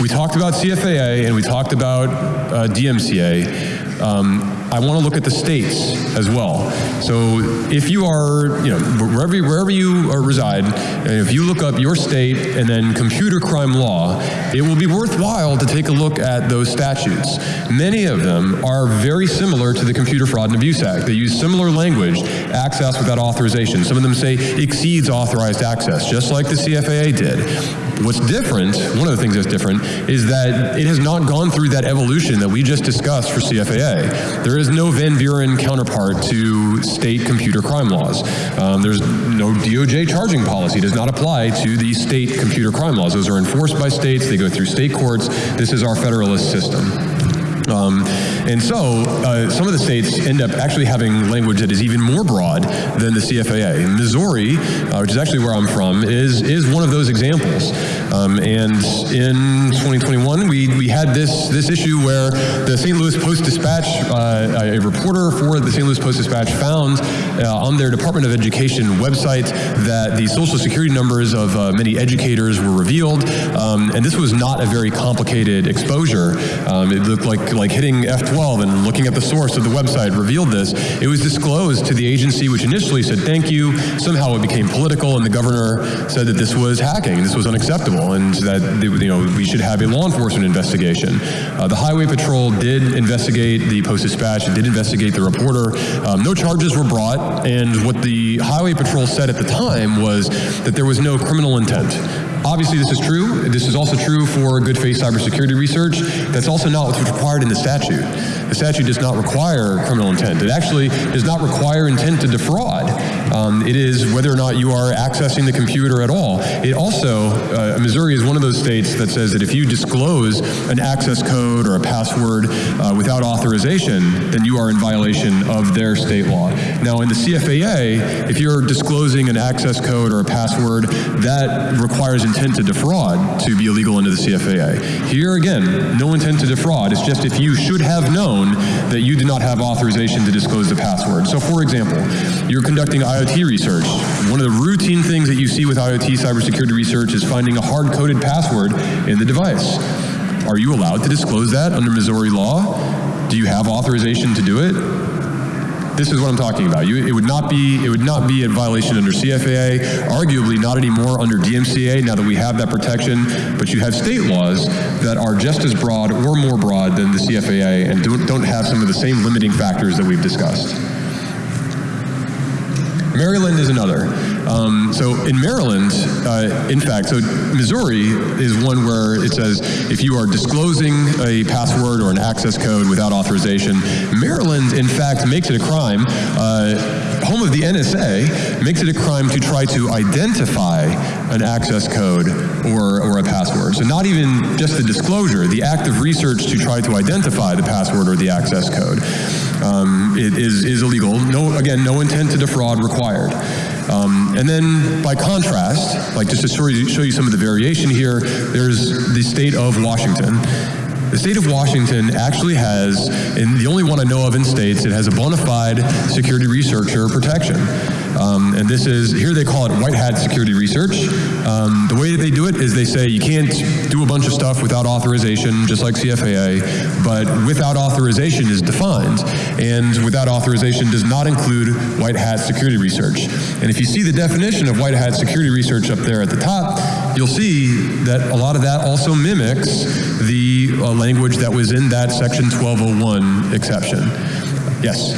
we talked about CFAA and we talked about uh, DMCA. Um, I want to look at the states as well. So if you are, you know, wherever, wherever you are uh, reside, if you look up your state and then computer crime law, it will be worthwhile to take a look at those statutes. Many of them are very similar to the Computer Fraud and Abuse Act. They use similar language, access without authorization. Some of them say exceeds authorized access, just like the CFAA did. What's different, one of the things that's different, is that it has not gone through that evolution that we just discussed for CFAA. There is no Van Buren counterpart to state computer crime laws. Um, there's no DOJ charging policy, It does not apply to the state computer crime laws. Those are enforced by states, they go through state courts. This is our federalist system. Um, and so uh, some of the states end up actually having language that is even more broad than the CFAA. Missouri, uh, which is actually where I'm from, is is one of those examples. Um, and in 2021, we, we had this this issue where the St. Louis Post Dispatch, uh, a reporter for the St. Louis Post Dispatch, found uh, on their Department of Education website that the social security numbers of uh, many educators were revealed, um, and this was not a very complicated exposure. Um, it looked like like hitting F12 and looking at the source of the website revealed this. It was disclosed to the agency, which initially said thank you. Somehow it became political, and the governor said that this was hacking, this was unacceptable, and that you know we should have a law enforcement investigation. Uh, the Highway Patrol did investigate the Post Dispatch, did investigate the reporter. Um, no charges were brought, and what the Highway Patrol said at the time was that there was no criminal intent. Obviously, this is true. This is also true for good faith cybersecurity research. That's also not what's required in the statute. The statute does not require criminal intent. It actually does not require intent to defraud. Um, it is whether or not you are accessing the computer at all. It also, uh, Missouri is one of those states that says that if you disclose an access code or a password uh, without authorization, then you are in violation of their state law. Now, in the CFAA, if you're disclosing an access code or a password, that requires intent to defraud to be illegal under the CFAA. Here again, no intent to defraud. It's just if you should have known that you do not have authorization to disclose the password. So, for example, you're conducting IoT research. One of the routine things that you see with IoT cybersecurity research is finding a hard-coded password in the device. Are you allowed to disclose that under Missouri law? Do you have authorization to do it? This is what I'm talking about. You, it would not be it would not be a violation under CFAA, arguably not anymore under DMCA now that we have that protection, but you have state laws that are just as broad or more broad than the CFAA and don't, don't have some of the same limiting factors that we've discussed. Maryland is another. Um, so in Maryland, uh, in fact, so Missouri is one where it says if you are disclosing a password or an access code without authorization, Maryland, in fact, makes it a crime. Uh, home of the NSA makes it a crime to try to identify an access code or, or a password. So not even just the disclosure, the act of research to try to identify the password or the access code um, it is, is illegal. No, again, no intent to defraud required. Um, and then by contrast, like just to show you, show you some of the variation here, there's the state of Washington. The state of Washington actually has, and the only one I know of in states, it has a bona fide security researcher protection. Um, and this is, here they call it white hat security research. Um, the way that they do it is they say you can't do a bunch of stuff without authorization, just like CFAA, but without authorization is defined. And without authorization does not include white hat security research. And if you see the definition of white hat security research up there at the top, you'll see that a lot of that also mimics the uh, language that was in that section 1201 exception. Yes?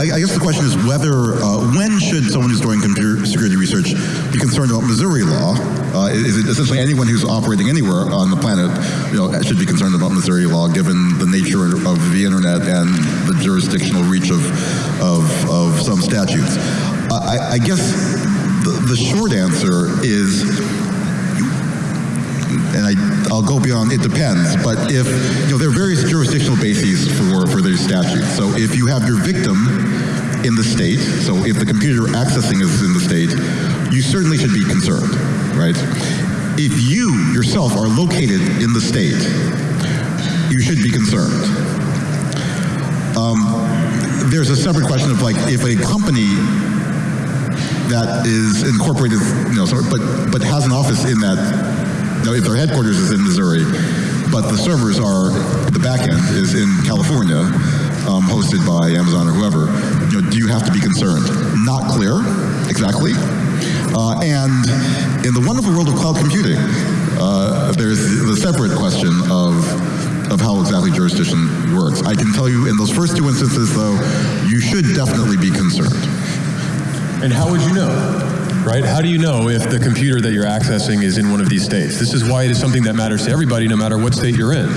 I, I guess the question is whether, uh, when should someone who's doing computer security research be concerned about Missouri law? Uh, is it essentially anyone who's operating anywhere on the planet, you know, should be concerned about Missouri law given the nature of the internet and the jurisdictional reach of, of, of some statutes? I, I guess the, the short answer is and I, I'll go beyond, it depends, but if, you know, there are various jurisdictional bases for, for these statutes. So if you have your victim in the state, so if the computer accessing is in the state, you certainly should be concerned, right? If you yourself are located in the state, you should be concerned. Um, there's a separate question of like, if a company that is incorporated, you know, but but has an office in that. Their headquarters is in Missouri, but the servers are the back end is in California, um, hosted by Amazon or whoever. You know, do you have to be concerned? Not clear, exactly. Uh, and in the wonderful world of cloud computing, uh, there's the separate question of of how exactly jurisdiction works. I can tell you in those first two instances, though, you should definitely be concerned. And how would you know? Right? How do you know if the computer that you're accessing is in one of these states? This is why it is something that matters to everybody, no matter what state you're in.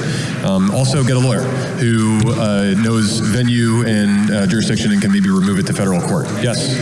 Um, also, get a lawyer who uh, knows venue and uh, jurisdiction and can maybe remove it to federal court. Yes.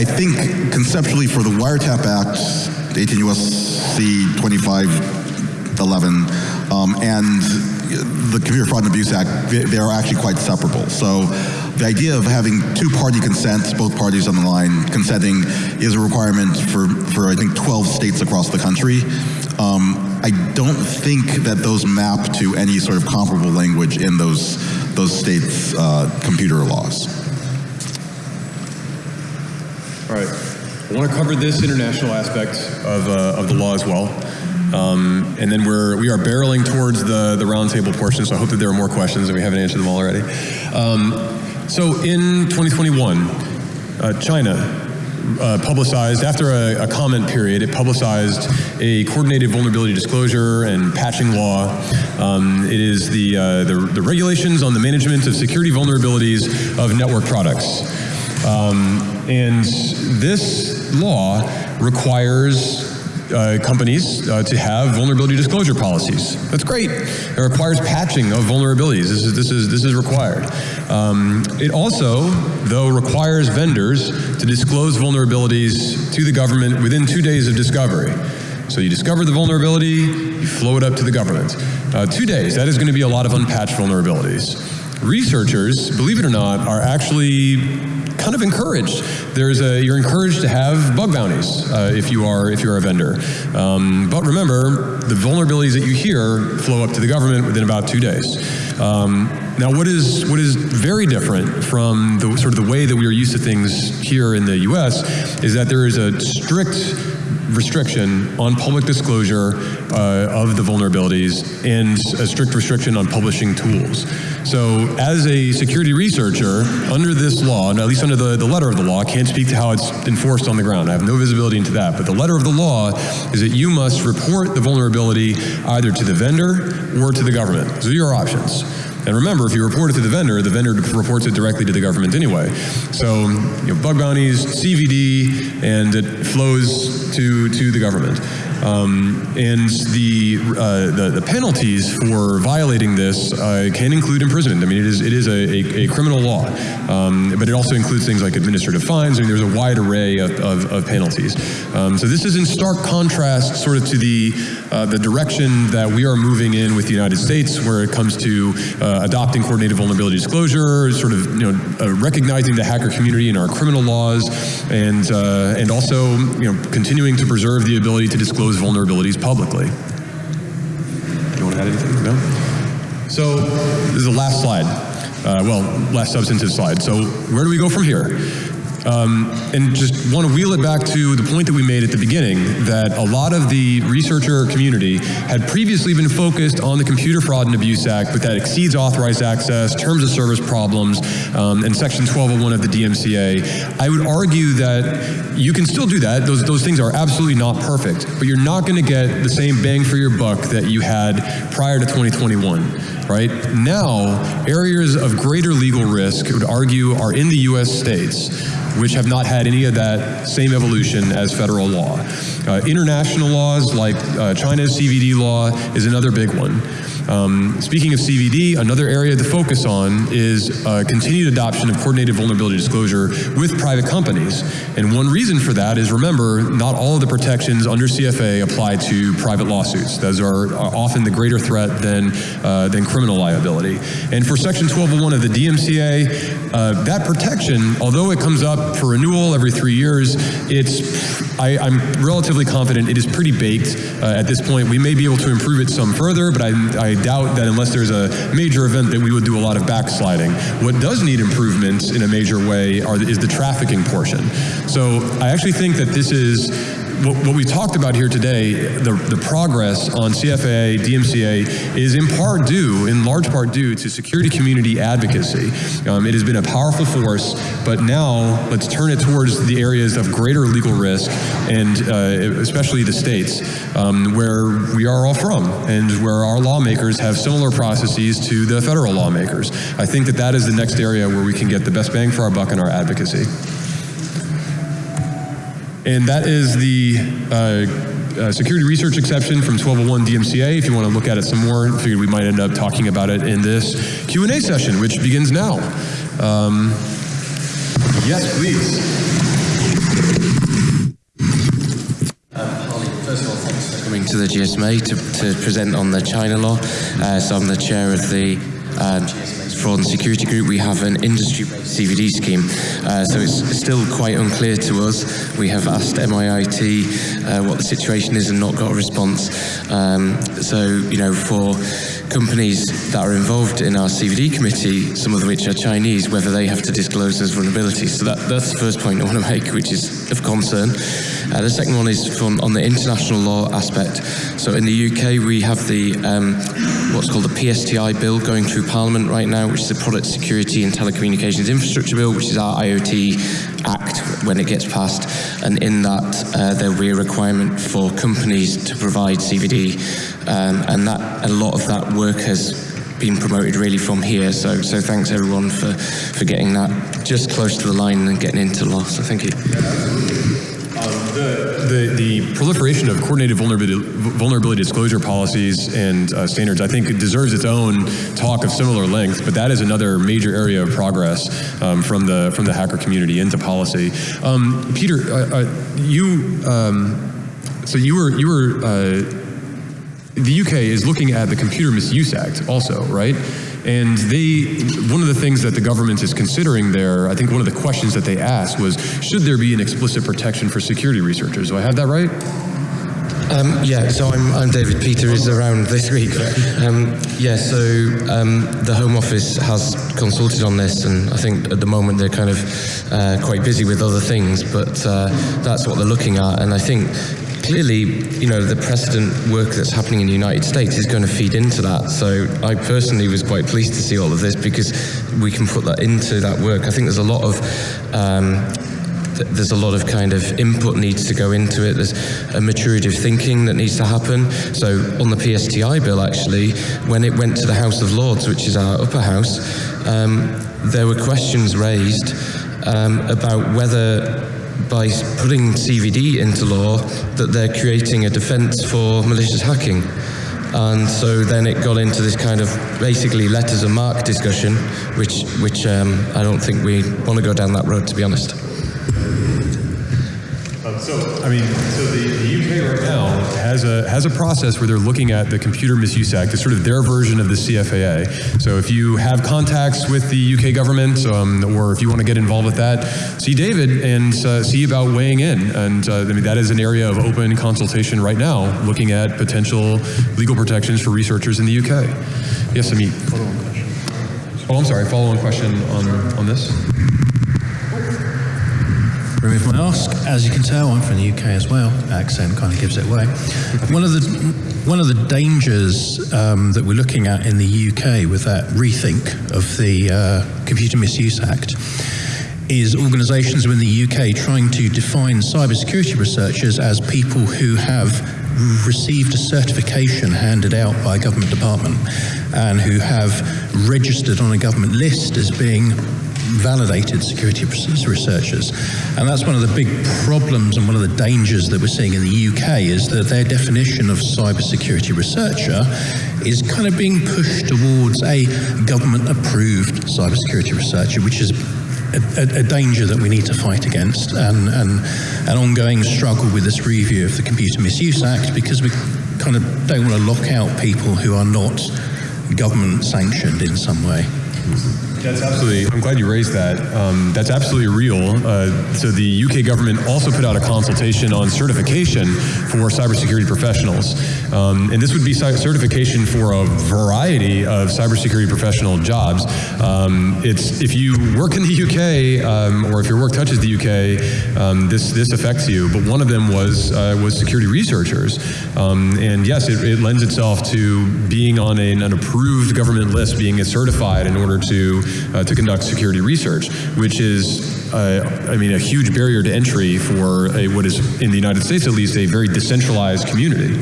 I think conceptually for the Wiretap Act, 18 U.S.C. 2511, um, and the Computer Fraud and Abuse Act, they, are actually quite separable. So the idea of having two-party consent, both parties on the line consenting, is a requirement for, for I think 12 states across the country. Um, I don't think that those map to any sort of comparable language in those those states' uh, computer laws. All right. I want to cover this international aspect of, uh, of the law as well. Um, and then we're, we are barreling towards the, the roundtable portion, so I hope that there are more questions and we haven't answered them all already. Um, so in 2021, uh, China uh, publicized, after a, a comment period, it publicized a coordinated vulnerability disclosure and patching law. Um, it is the, uh, the, the regulations on the management of security vulnerabilities of network products. Um, and this law requires uh, companies uh, to have vulnerability disclosure policies. That's great. It requires patching of vulnerabilities. This is this is this is required. Um, it also, though, requires vendors to disclose vulnerabilities to the government within two days of discovery. So you discover the vulnerability, you flow it up to the government. Uh, two days. That is going to be a lot of unpatched vulnerabilities. Researchers, believe it or not, are actually kind of encouraged. There's a you're encouraged to have bug bounties uh, if you are if you're a vendor. Um, but remember, the vulnerabilities that you hear flow up to the government within about two days. Um, now, what is what is very different from the sort of the way that we are used to things here in the U.S. is that there is a strict restriction on public disclosure uh, of the vulnerabilities and a strict restriction on publishing tools. So as a security researcher, under this law, and at least under the, the letter of the law, can't speak to how it's enforced on the ground. I have no visibility into that. But the letter of the law is that you must report the vulnerability either to the vendor or to the government. Those are your options. And remember, if you report it to the vendor, the vendor reports it directly to the government anyway. So, you know, bug bounties, CVD, and it flows to, to the government. Um, and the, uh, the the penalties for violating this uh, can include imprisonment. I mean, it is it is a, a, a criminal law, um, but it also includes things like administrative fines. I mean, there's a wide array of, of, of penalties. Um, so this is in stark contrast, sort of, to the uh, the direction that we are moving in with the United States, where it comes to uh, adopting coordinated vulnerability disclosure, sort of you know uh, recognizing the hacker community in our criminal laws, and uh, and also you know continuing to preserve the ability to disclose vulnerabilities publicly. You want to add anything? No. So this is the last slide. Uh, well, last substantive slide. So where do we go from here? Um, and just want to wheel it back to the point that we made at the beginning that a lot of the researcher community had previously been focused on the Computer Fraud and Abuse Act, but that exceeds authorized access, terms of service problems, um, and Section 1201 of the DMCA. I would argue that you can still do that. Those, those things are absolutely not perfect, but you're not going to get the same bang for your buck that you had prior to 2021 right? Now, areas of greater legal risk, I would argue, are in the US states, which have not had any of that same evolution as federal law. Uh, international laws like uh, China's CVD law is another big one. Um, speaking of CVD, another area to focus on is uh, continued adoption of coordinated vulnerability disclosure with private companies. And one reason for that is remember, not all of the protections under CFA apply to private lawsuits. Those are often the greater threat than, uh, than criminal liability. And for Section 1201 of the DMCA, uh, that protection, although it comes up for renewal every three years, it's, I, I'm relatively confident it is pretty baked uh, at this point. We may be able to improve it some further, but I, I doubt that unless there's a major event that we would do a lot of backsliding. What does need improvements in a major way are, is the trafficking portion. So I actually think that this is what, what we talked about here today, the, the progress on CFA, DMCA, is in part due, in large part due to security community advocacy. Um, it has been a powerful force, but now let's turn it towards the areas of greater legal risk and uh, especially the states um, where we are all from and where our lawmakers have similar processes to the federal lawmakers. I think that that is the next area where we can get the best bang for our buck in our advocacy. And that is the uh, uh, security research exception from 1201 DMCA. If you want to look at it some more, I figured we might end up talking about it in this Q&A session, which begins now. Um, yes, please. Thanks for coming to the GSMA to, to present on the China law. Uh, so I'm the chair of the um, GSMA's Fraud and Security Group. We have an industry-based CVD scheme, uh, so it's still quite unclear to us. We have asked MIIT uh, what the situation is and not got a response. Um, so, you know, for companies that are involved in our CVD committee, some of which are Chinese, whether they have to disclose those vulnerabilities. So that, that's the first point I want to make, which is of concern. Uh, the second one is from on the international law aspect. So in the UK, we have the um, what's called the PSTI bill going through Parliament right now, which is the Product Security and Telecommunications Infrastructure Bill, which is our IoT Act when it gets passed. And in that, uh, there will be a requirement for companies to provide CVD, um, and that a lot of that work has been promoted really from here. So, so thanks everyone for, for getting that just close to the line and getting into law. So thank you. The, the proliferation of coordinated vulnerability, vulnerability disclosure policies and uh, standards, I think, it deserves its own talk of similar length. But that is another major area of progress um, from the from the hacker community into policy. Um, Peter, uh, uh, you um, so you were you were uh, the UK is looking at the Computer Misuse Act also, right? And they, one of the things that the government is considering there, I think one of the questions that they asked was, should there be an explicit protection for security researchers? Do I have that right? Um, yeah, so I'm, I'm David Peter is around this week. Um, yeah, so um, the Home Office has consulted on this, and I think at the moment they're kind of uh, quite busy with other things, but uh, that's what they're looking at. And I think clearly, you know, the precedent work that's happening in the United States is going to feed into that. So I personally was quite pleased to see all of this because we can put that into that work. I think there's a lot of um, there's a lot of kind of input needs to go into it. There's a maturity of thinking that needs to happen. So on the PSTI bill, actually, when it went to the House of Lords, which is our upper house, um, there were questions raised um, about whether by putting CVD into law that they're creating a defense for malicious hacking. And so then it got into this kind of basically letters of marque discussion, which, which um, I don't think we want to go down that road, to be honest. Um, so, I mean, so the, the UK right now has a has a process where they're looking at the Computer Misuse Act. It's sort of their version of the CFAA. So if you have contacts with the UK government, um, or if you want to get involved with that, see David and uh, see about weighing in. And uh, I mean that is an area of open consultation right now, looking at potential legal protections for researchers in the UK. Yes, Amit. Oh, I'm sorry. Follow-on question on on this. Remove my mask. As you can tell, I'm from the UK as well. Accent kind of gives it away. One of the one of the dangers um, that we're looking at in the UK with that rethink of the uh, Computer Misuse Act is organisations within the UK trying to define cybersecurity researchers as people who have received a certification handed out by a government department and who have registered on a government list as being validated security researchers. And that's one of the big problems and one of the dangers that we're seeing in the UK is that their definition of cybersecurity researcher is kind of being pushed towards a government approved cybersecurity researcher, which is a, a, danger that we need to fight against and, and an ongoing struggle with this review of the Computer Misuse Act because we kind of don't want to lock out people who are not government sanctioned in some way. That's absolutely. I'm glad you raised that. Um, that's absolutely real. Uh, so the UK government also put out a consultation on certification for cybersecurity professionals, um, and this would be certification for a variety of cybersecurity professional jobs. Um, it's if you work in the UK um, or if your work touches the UK, um, this this affects you. But one of them was uh, was security researchers, um, and yes, it, it, lends itself to being on an, an approved government list, being certified in order to uh, to conduct security research, which is, uh, I mean, a huge barrier to entry for a, what is, in the United States at least, a very decentralized community.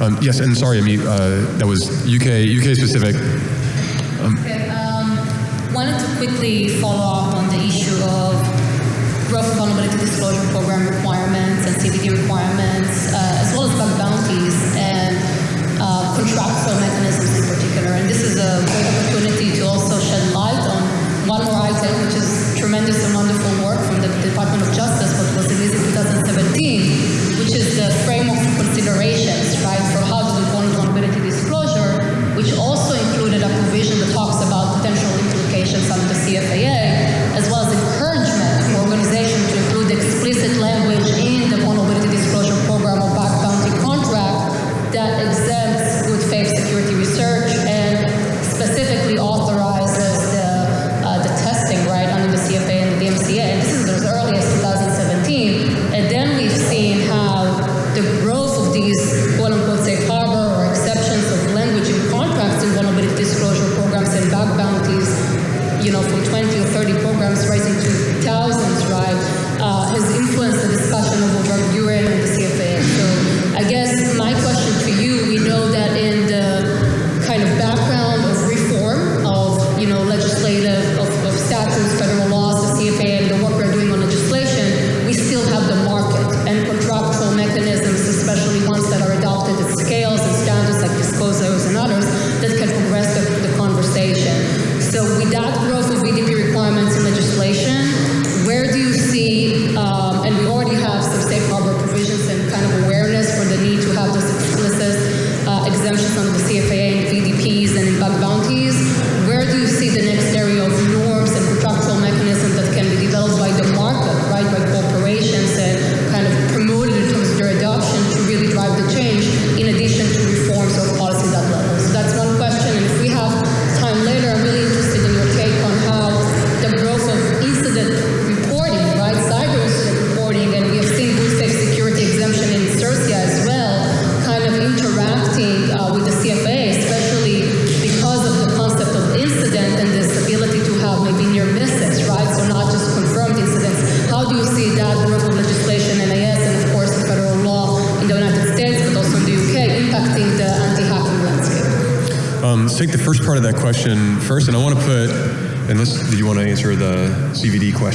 Um, yes, and sorry, I mean, uh, that was UK, UK specific. Um, okay, um, wanted to quickly follow up on the issue of growth vulnerability disclosure program requirements and CVD requirements, uh, as well as bug bounties and uh, contractual mechanisms in particular. And this is a great opportunity to also shed light on one more item, which is tremendous and wonderful work from the Department of Justice, but was released in 2017, which is the framework for considerations, under the CFAA,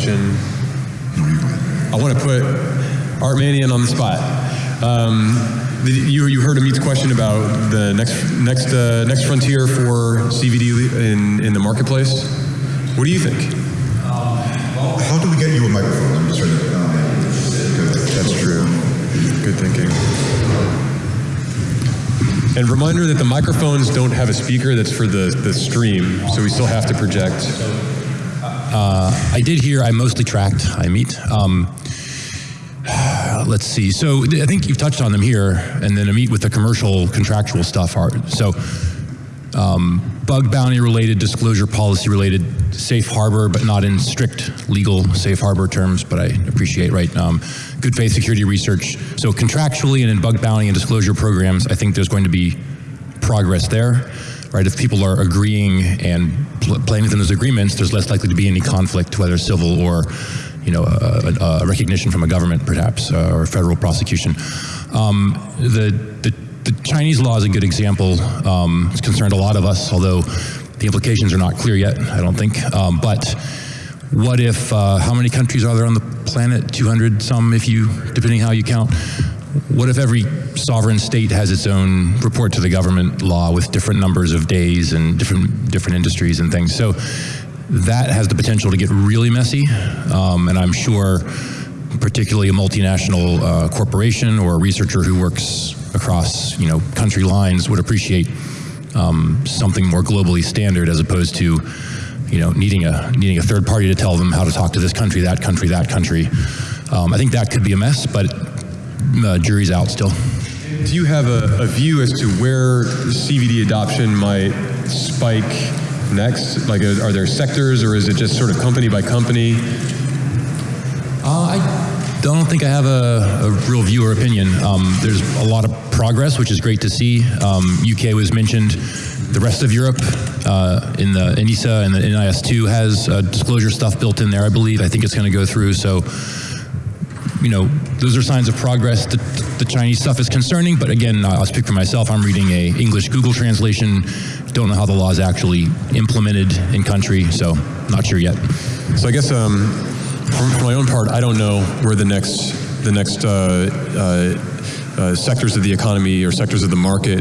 question? I want to put Art Manion on the spot. Um, you, you heard Amit's question about the next next uh, next frontier for CVD in, in the marketplace. What do you think? How do we get you a microphone? I'm just trying to. Um, That's true. Good thinking. And reminder that the microphones don't have a speaker that's for the, the stream, so we still have to project. I did hear, I mostly tracked Amit. Um, let's see. So I think you've touched on them here, and then Amit with the commercial contractual stuff. Are, so um, bug bounty related, disclosure policy related, safe harbor, but not in strict legal safe harbor terms, but I appreciate, right? Um, good faith security research. So contractually and in bug bounty and disclosure programs, I think there's going to be progress there, right? If people are agreeing and playing within those agreements, there's less likely to be any conflict, whether civil or, you know, a, a, a recognition from a government, perhaps, uh, or federal prosecution. Um, the, the the Chinese law is a good example. Um, it's concerned a lot of us, although the implications are not clear yet. I don't think. Um, but what if? Uh, how many countries are there on the planet? 200 some, if you, depending how you count. What if every sovereign state has its own report to the government law with different numbers of days and different different industries and things? So that has the potential to get really messy, um, and I'm sure, particularly a multinational uh, corporation or a researcher who works across you know country lines would appreciate um, something more globally standard as opposed to you know needing a needing a third party to tell them how to talk to this country, that country, that country. Um, I think that could be a mess, but uh, jury's out still. Do you have a, a view as to where CVD adoption might spike next? Like, are there sectors, or is it just sort of company by company? Uh, I don't think I have a, a real view or opinion. Um, there's a lot of progress, which is great to see. Um, UK was mentioned. The rest of Europe, uh, in the ENISA and the NIS2 has uh, disclosure stuff built in there, I believe. I think it's going to go through. So, you know, those are signs of progress. The, the Chinese stuff is concerning, but again, I'll speak for myself. I'm reading a English Google translation. Don't know how the law is actually implemented in country, so not sure yet. So I guess um, for, for my own part, I don't know where the next the next uh, uh, uh, sectors of the economy or sectors of the market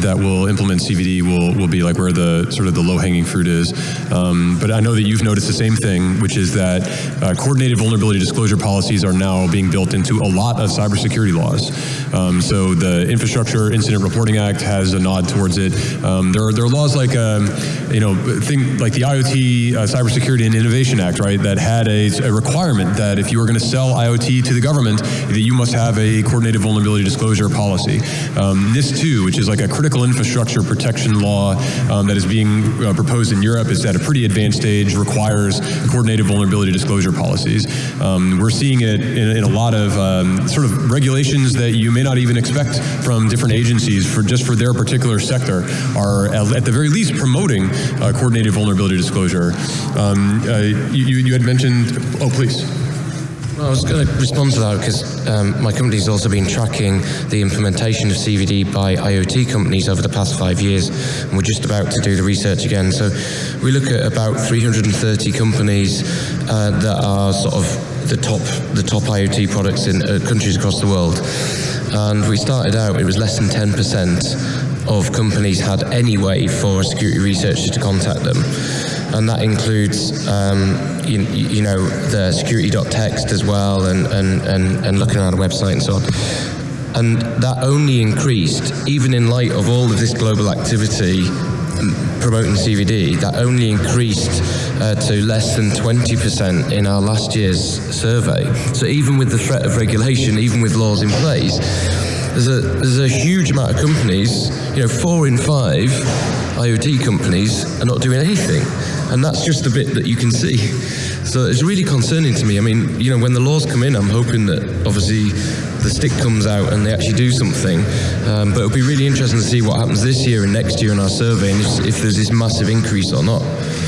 that will implement CVD will, will be like where the sort of the low hanging fruit is. Um, but I know that you've noticed the same thing, which is that uh, coordinated vulnerability disclosure policies are now being built into a lot of cybersecurity laws. Um, so the Infrastructure Incident Reporting Act has a nod towards it. Um, there are there are laws like um, you know thing like the IoT uh, Cybersecurity and Innovation Act, right? That had a, a requirement that if you were going to sell IoT to the government, that you must have a coordinated vulnerability disclosure policy. Um, NIS2, which is like a critical infrastructure protection law um, that is being uh, proposed in Europe, is at a pretty advanced stage, requires coordinated vulnerability disclosure policies. Um, we're seeing it in, in a lot of um, sort of regulations that you may not even expect from different agencies for just for their particular sector are at, at the very least promoting uh, coordinated vulnerability disclosure. Um, uh, you, you had mentioned, oh please. Well, I was going to respond to that because um, my company's also been tracking the implementation of CVD by IoT companies over the past five years, and we're just about to do the research again. So we look at about 330 companies uh, that are sort of the top the top IoT products in uh, countries across the world. And we started out; it was less than 10% of companies had any way for a security researcher to contact them and that includes um, you, you, know the security.text as well and, and, and, and looking at a website and so on. And that only increased even in light of all of this global activity promoting CVD that only increased uh, to less than 20% in our last year's survey. So even with the threat of regulation even with laws in place there's a, there's a huge amount of companies you know four in five IoT companies are not doing anything and that's just the bit that you can see. So it's really concerning to me. I mean, you know, when the laws come in, I'm hoping that obviously the stick comes out and they actually do something. Um, but it'll be really interesting to see what happens this year and next year in our survey and if, if there's this massive increase or not.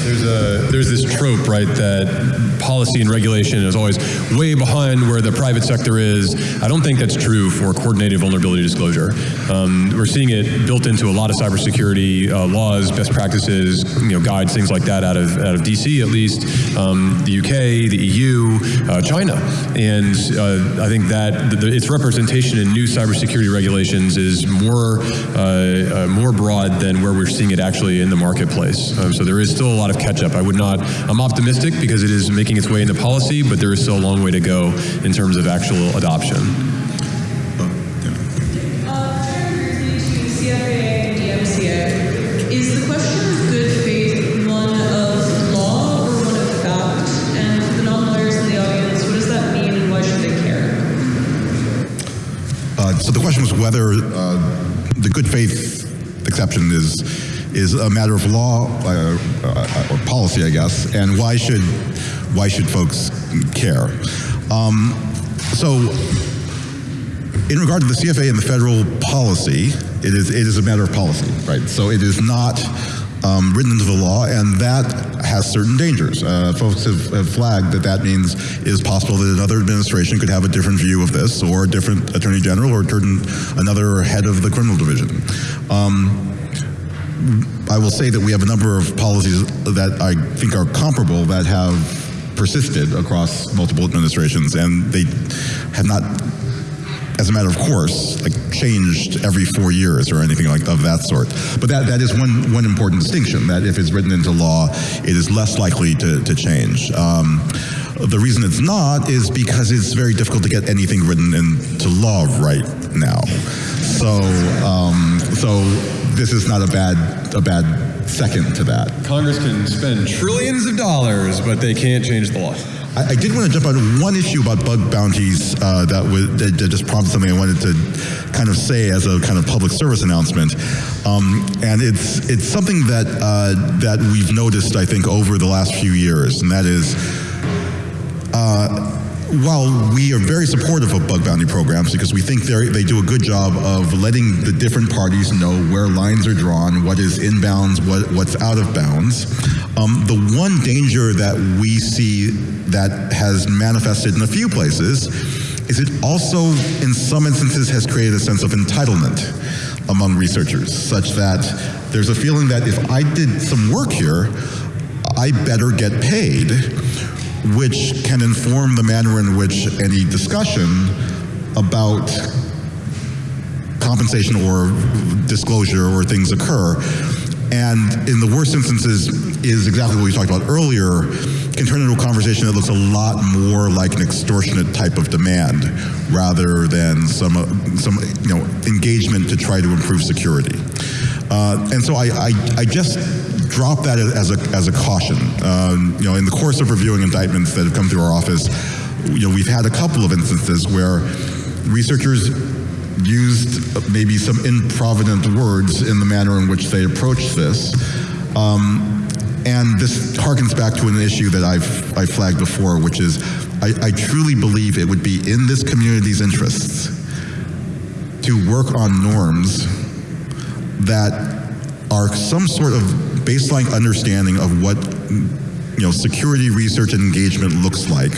There's a there's this trope, right, that policy and regulation is always way behind where the private sector is. I don't think that's true for coordinated vulnerability disclosure. Um, we're seeing it built into a lot of cybersecurity uh, laws, best practices, you know, guides, things like that out of out of DC at least, um, the UK, the EU, uh, China, and uh, I think that the, the, its representation in new cybersecurity regulations is more uh, uh, more broad than where we're seeing it actually in the marketplace. Um, so there is still a lot of catch up. I would not, I'm optimistic because it is making its way into policy, but there is still a long way to go in terms of actual adoption. Is the question good faith one of law or one of? And for the non-lawyers in the audience, what does that mean and why should they care? Uh, so the question was whether uh, the good faith exception is is a matter of law uh, uh, or policy, I guess, and why should why should folks care? Um, so, in regard to the CFAA and the federal policy, it is it is a matter of policy, right? So it is not um, written into the law, and that has certain dangers. Uh, folks have, have flagged that that means it is possible that another administration could have a different view of this, or a different attorney general, or certain, another head of the criminal division. Um, I will say that we have a number of policies that I think are comparable that have persisted across multiple administrations, and they have not as a matter of course, like changed every four years or anything like of that sort. But that, that is one, one important distinction, that if it's written into law, it is less likely to, to change. Um, the reason it's not is because it's very difficult to get anything written into law right now. So, um, so this is not a bad, a bad second to that. Congress can spend trillions of dollars, but they can't change the law. I, I did want to jump on one issue about bug bounties uh, that, was, that, that just prompted something I wanted to kind of say as a kind of public service announcement, um, and it's it's something that uh, that we've noticed I think over the last few years, and that is. Uh, while we are very supportive of bug bounty programs because we think they do a good job of letting the different parties know where lines are drawn, what is in bounds, what, what's out of bounds, um, the one danger that we see that has manifested in a few places is it also, in some instances, has created a sense of entitlement among researchers, such that there's a feeling that if I did some work here, I better get paid which can inform the manner in which any discussion about compensation or disclosure or things occur. And in the worst instances is exactly what we talked about earlier, can turn into a conversation that looks a lot more like an extortionate type of demand rather than some, some you know, engagement to try to improve security. Uh, and so I, I, I just drop that as a, as a caution. Um, you know, in the course of reviewing indictments that have come through our office, you know, we've had a couple of instances where researchers used maybe some improvident words in the manner in which they approached this. Um, and this harkens back to an issue that I've I flagged before, which is I, I truly believe it would be in this community's interests to work on norms that are some sort of baseline understanding of what you know security research and engagement looks like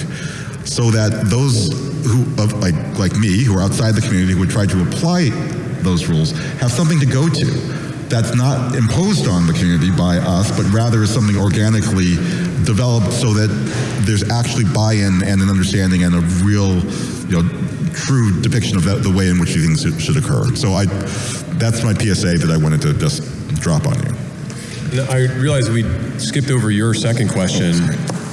so that those who of like like me who are outside the community who would try to apply those rules have something to go to that's not imposed on the community by us but rather is something organically developed so that there's actually buy-in and an understanding and a real you know true depiction of that, the way in which these things should, should occur. So i that's my psa that i wanted to just drop on you. I realized we skipped over your second question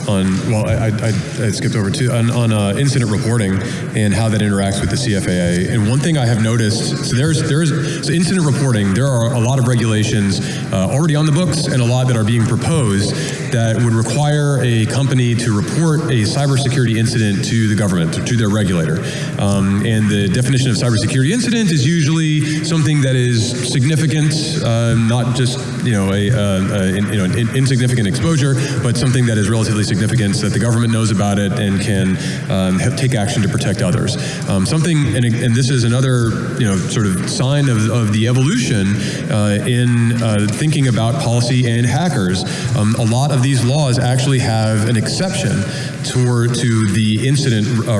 on, well, I, I, I skipped over to on, on uh, incident reporting and how that interacts with the CFAA. And one thing I have noticed, so there's, there's, so incident reporting, there are a lot of regulations uh, already on the books and a lot that are being proposed that would require a company to report a cybersecurity incident to the government, to, to their regulator. Um, and the definition of cybersecurity incident is usually something that is significant, uh, not just you know a, uh, a you know an insignificant exposure, but something that is relatively significant so that the government knows about it and can um, take action to protect others. Um, something, and, and, this is another you know sort of sign of, of the evolution uh, in uh, thinking about policy and hackers. Um, a lot of these laws actually have an exception toward to the incident uh,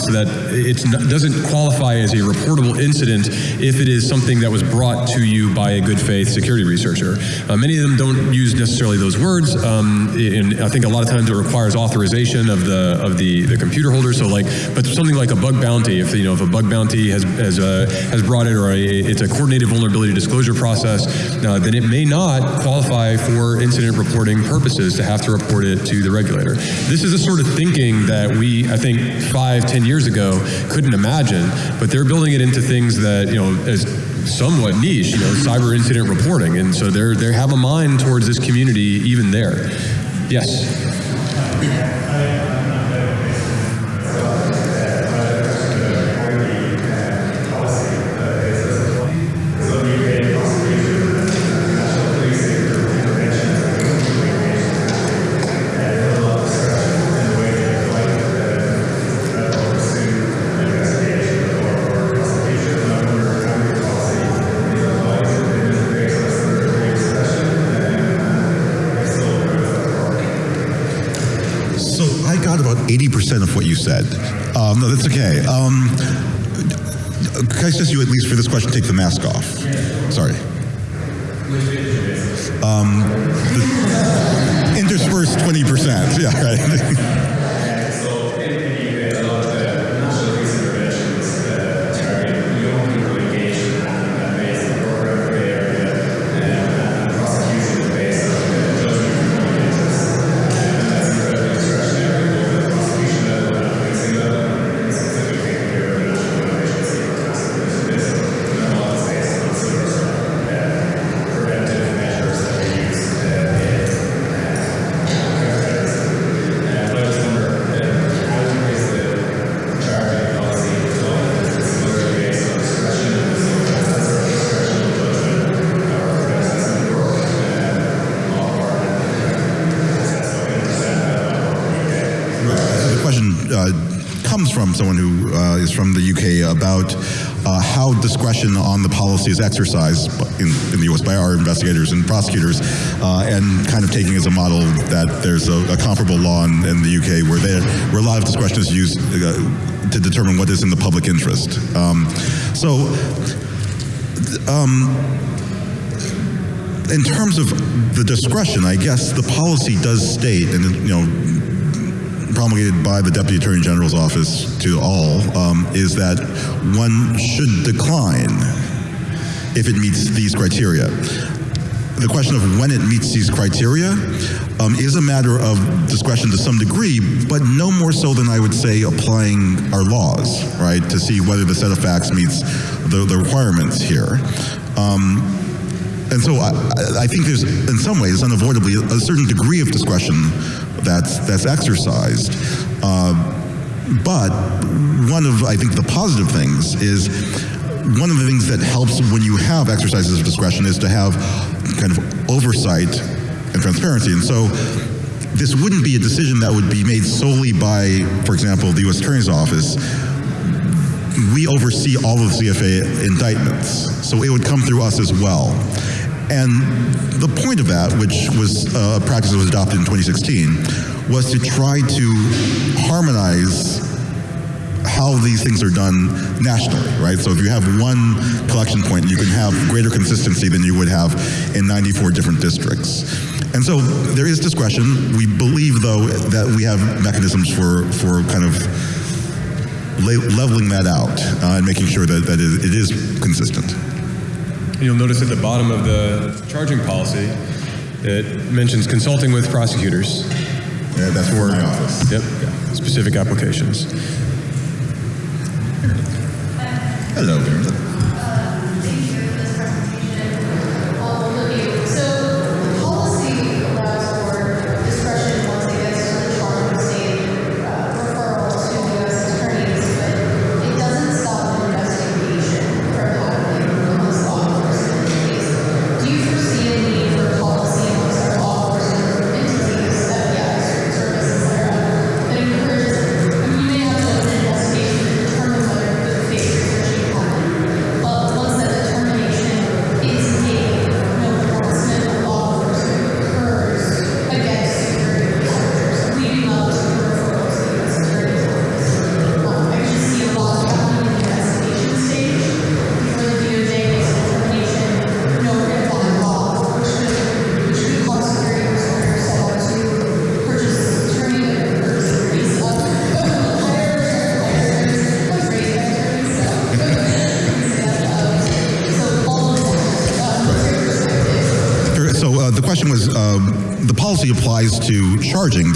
so that it doesn't qualify as a reportable incident if it is something that was brought to you by a good faith security researcher. Uh, many of them don't use necessarily those words, um, and I think a lot of times it requires authorization of the of the, the computer holder. So like, but something like a bug bounty, if you know if a bug bounty has has uh, has brought it or a, it's a coordinated vulnerability disclosure process, uh, then it may not qualify for incident reporting purposes to have to report it to the regulator. This is a sort of thinking that we, I think, five, ten years ago couldn't imagine, but they're building it into things that, you know, as somewhat niche, you know, cyber incident reporting. And so they're, they have a mind towards this community even there. Yes. Of what you said. Um, no, that's okay. Um, about uh, how discretion on the policy is exercised in, in the US by our investigators and prosecutors, uh, and kind of taking as a model that there's a, a comparable law in, in the UK where, they, where a lot of discretion is used uh, to determine what is in the public interest. Um, so, um, in terms of the discretion, I guess the policy does state, and you know, promulgated by the Deputy Attorney General's office to all, um, is that one should decline if it meets these criteria. The question of when it meets these criteria um, is a matter of discretion to some degree, but no more so than I would say applying our laws, right, to see whether the set of facts meets the, the requirements here. Um, and so I, I think there's, in some ways, unavoidably, a certain degree of discretion that's that's exercised. Uh, but one of, I think, the positive things is one of the things that helps when you have exercises of discretion is to have kind of oversight and transparency. And so this wouldn't be a decision that would be made solely by, for example, the U.S. Attorney's Office we oversee all of the CFAA indictments, so it would come through us as well. And the point of that, which was uh, a practice that was adopted in 2016, was to try to harmonize how these things are done nationally, right? So if you have one collection point, you can have greater consistency than you would have in 94 different districts. And so there is discretion. We believe, though, that we have mechanisms for, for kind of leveling that out uh, and making sure that, that it is consistent. You'll notice at the bottom of the charging policy, it mentions consulting with prosecutors. Yeah, that's for my office. Yep, specific applications. Hello, Meredith.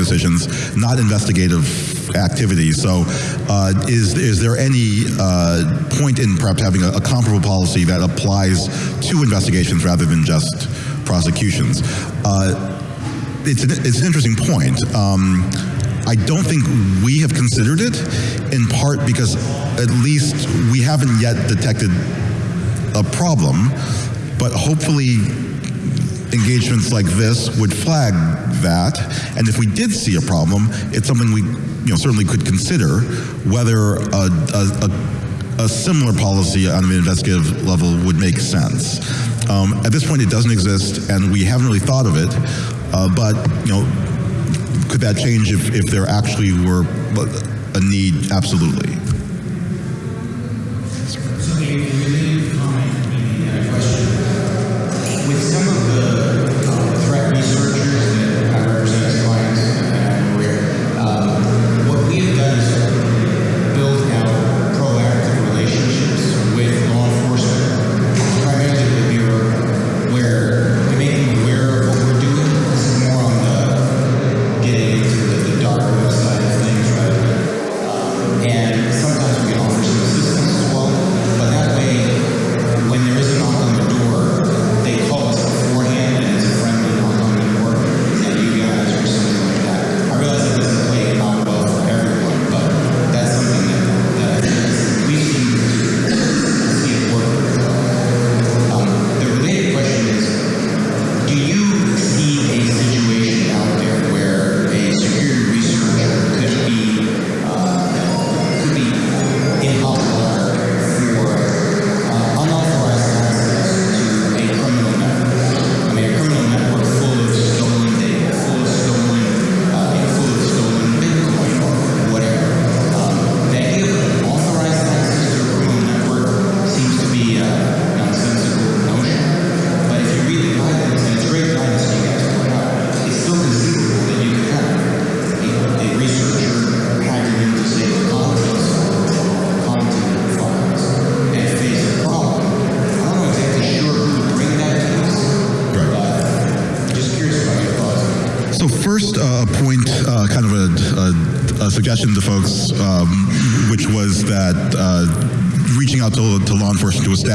Decisions, not investigative activities. So uh, is, is there any uh, point in perhaps having a, a comparable policy that applies to investigations rather than just prosecutions? Uh, it's an, it's an interesting point. Um, I don't think we have considered it, in part because at least we haven't yet detected a problem, but hopefully engagements like this would flag that. And if we did see a problem, it's something we you know, certainly could consider whether a, a, a, a similar policy on an investigative level would make sense. Um, at this point, it doesn't exist, and we haven't really thought of it. Uh, but you know, could that change if, if there actually were a need? Absolutely.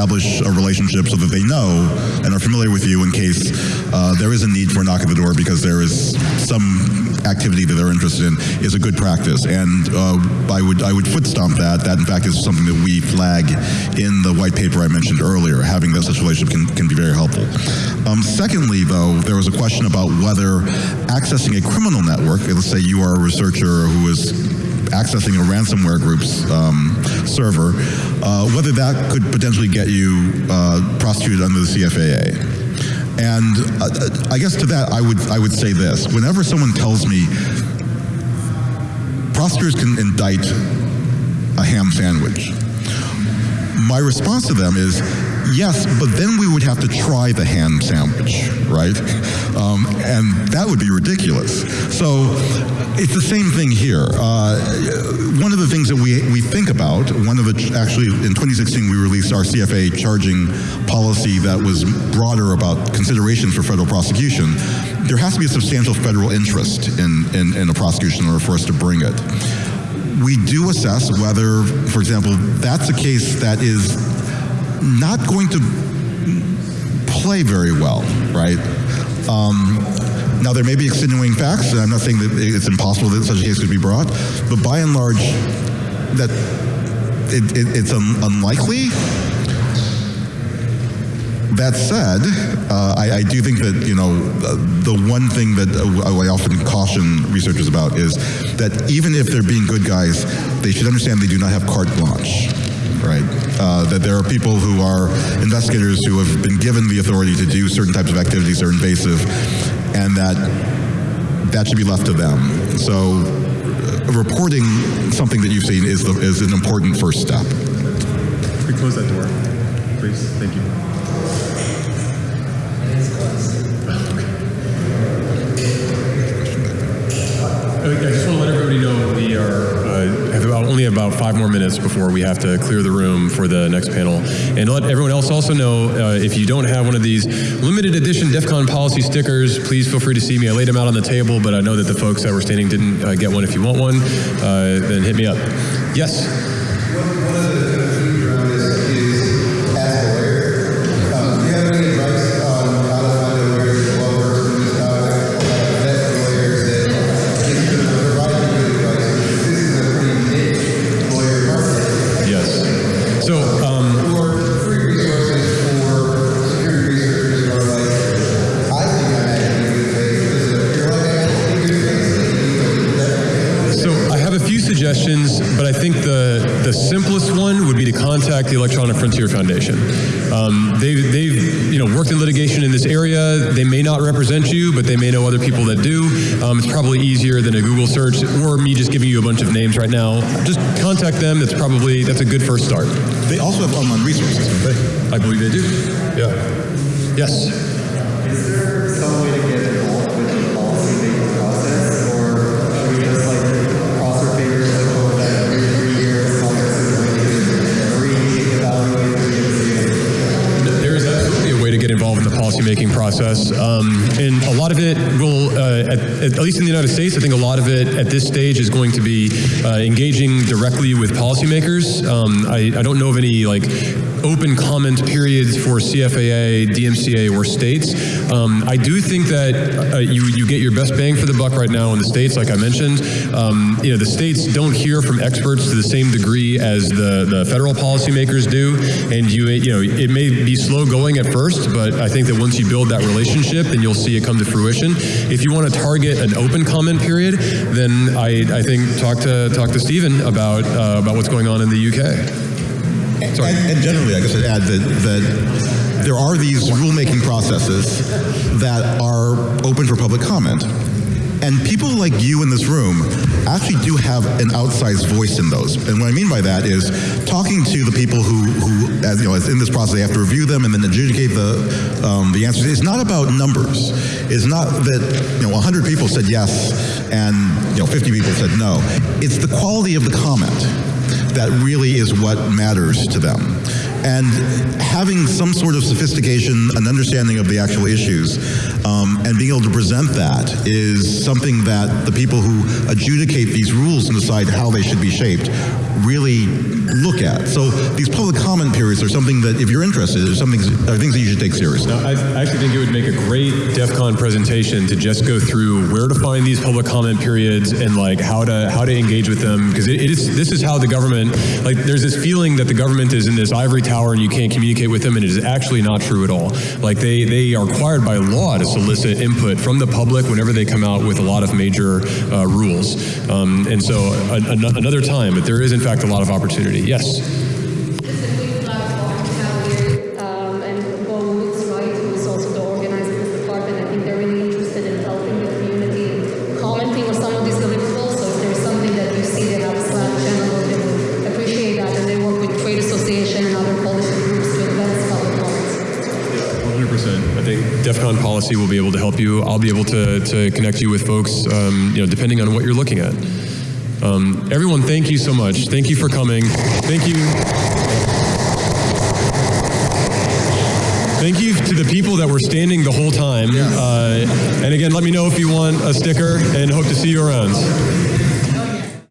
Establish a relationship so that they know and are familiar with you in case uh, there is a need for a knock at the door because there is some activity that they're interested in is a good practice. And uh, I would I would foot stomp that. That in fact is something that we flag in the white paper I mentioned earlier. Having that such relationship can, can be very helpful. Um, secondly, though, there was a question about whether accessing a criminal network, let's say you are a researcher who is accessing a ransomware group's um, server, uh, whether that could potentially get you uh, prosecuted under the CFAA. And uh, I guess to that, I would I would say this: whenever someone tells me prosecutors can indict a ham sandwich, my response to them is yes, but then we would have to try the ham sandwich, right? Um, and that would be ridiculous. So it's the same thing here. Uh, one of the things that we, we think about, one of the, actually in 2016 we released our CFAA charging policy that was broader about considerations for federal prosecution. There has to be a substantial federal interest in, in, in a prosecution in order for us to bring it we do assess whether, for example, that's a case that is not going to play very well, right? Um, now, there may be extenuating facts, and I'm not saying that it's impossible that such a case could be brought, but by and large, that it, it, it's un- unlikely. That said, uh, I, I do think that you know uh, the one thing that I often caution researchers about is that even if they're being good guys, they should understand they do not have carte blanche, right? Uh, that there are people who are investigators who have been given the authority to do certain types of activities that are invasive, and that that should be left to them. So, uh, reporting something that you've seen is the, is an important first step. We close that door, please? Thank you. I just want to let everybody know we are uh, have about, only about five more minutes before we have to clear the room for the next panel. And let everyone else also know uh, if you don't have one of these limited edition DEF CON policy stickers, please feel free to see me. I laid them out on the table, but I know that the folks that were standing didn't uh, get one. If you want one, uh, then hit me up. Yes. Contact the Electronic Frontier Foundation. Um, they've, they've you know worked in litigation in this area. They may not represent you, but they may know other people that do. Um, it's probably easier than a Google search or me just giving you a bunch of names right now. Just contact them. That's probably that's a good first start. They also have online resources, don't they? I believe they do. Yeah. Yes. Policymaking process, um, and a lot of it will, uh, at, at least in the United States, I think a lot of it at this stage is going to be uh, engaging directly with policymakers. Um, I, I don't know of any like open comment periods for CFAA, DMCA, or states. Um, I do think that uh, you you get your best bang for the buck right now in the states, like I mentioned. Um, you know, the states don't hear from experts to the same degree as the the federal policymakers do, and you you know it may be slow going at first, but I think that once you build that relationship, then you'll see it come to fruition. If you want to target an open comment period, then I, I think talk to talk to Stephen about uh, about what's going on in the UK. Sorry. And, and generally, I guess I'd add that, that there are these rulemaking processes that are open for public comment. And people like you in this room actually do have an outsized voice in those. And what I mean by that is talking to the people who, who as, you know, as in this process, they have to review them and then adjudicate the, um, the answers. It's not about numbers. It's not that, you know, 100 people said yes and, you know, 50 people said no. It's the quality of the comment that really is what matters to them. And having some sort of sophistication, an understanding of the actual issues, um, and being able to present that is something that the people who adjudicate these rules and decide how they should be shaped really look at. So these public comment periods are something that, if you're interested, are something are things that you should take seriously. Now, I actually think it would make a great DEF CON presentation to just go through where to find these public comment periods and like how to how to engage with them because it, it is this is how the government like there's this feeling that the government is in this ivory tower and you can't communicate with them and it is actually not true at all. Like they they are required by law to solicit input from the public whenever they come out with a lot of major uh, rules. Um, and so an, an- another time, but there is in fact a lot of opportunity. Yes. Policy will be able to help you. I'll be able to, to connect you with folks, um, you know, depending on what you're looking at. Um, everyone, thank you so much. Thank you for coming. Thank you. Thank you to the people that were standing the whole time. Uh, and again, let me know if you want a sticker and hope to see you around.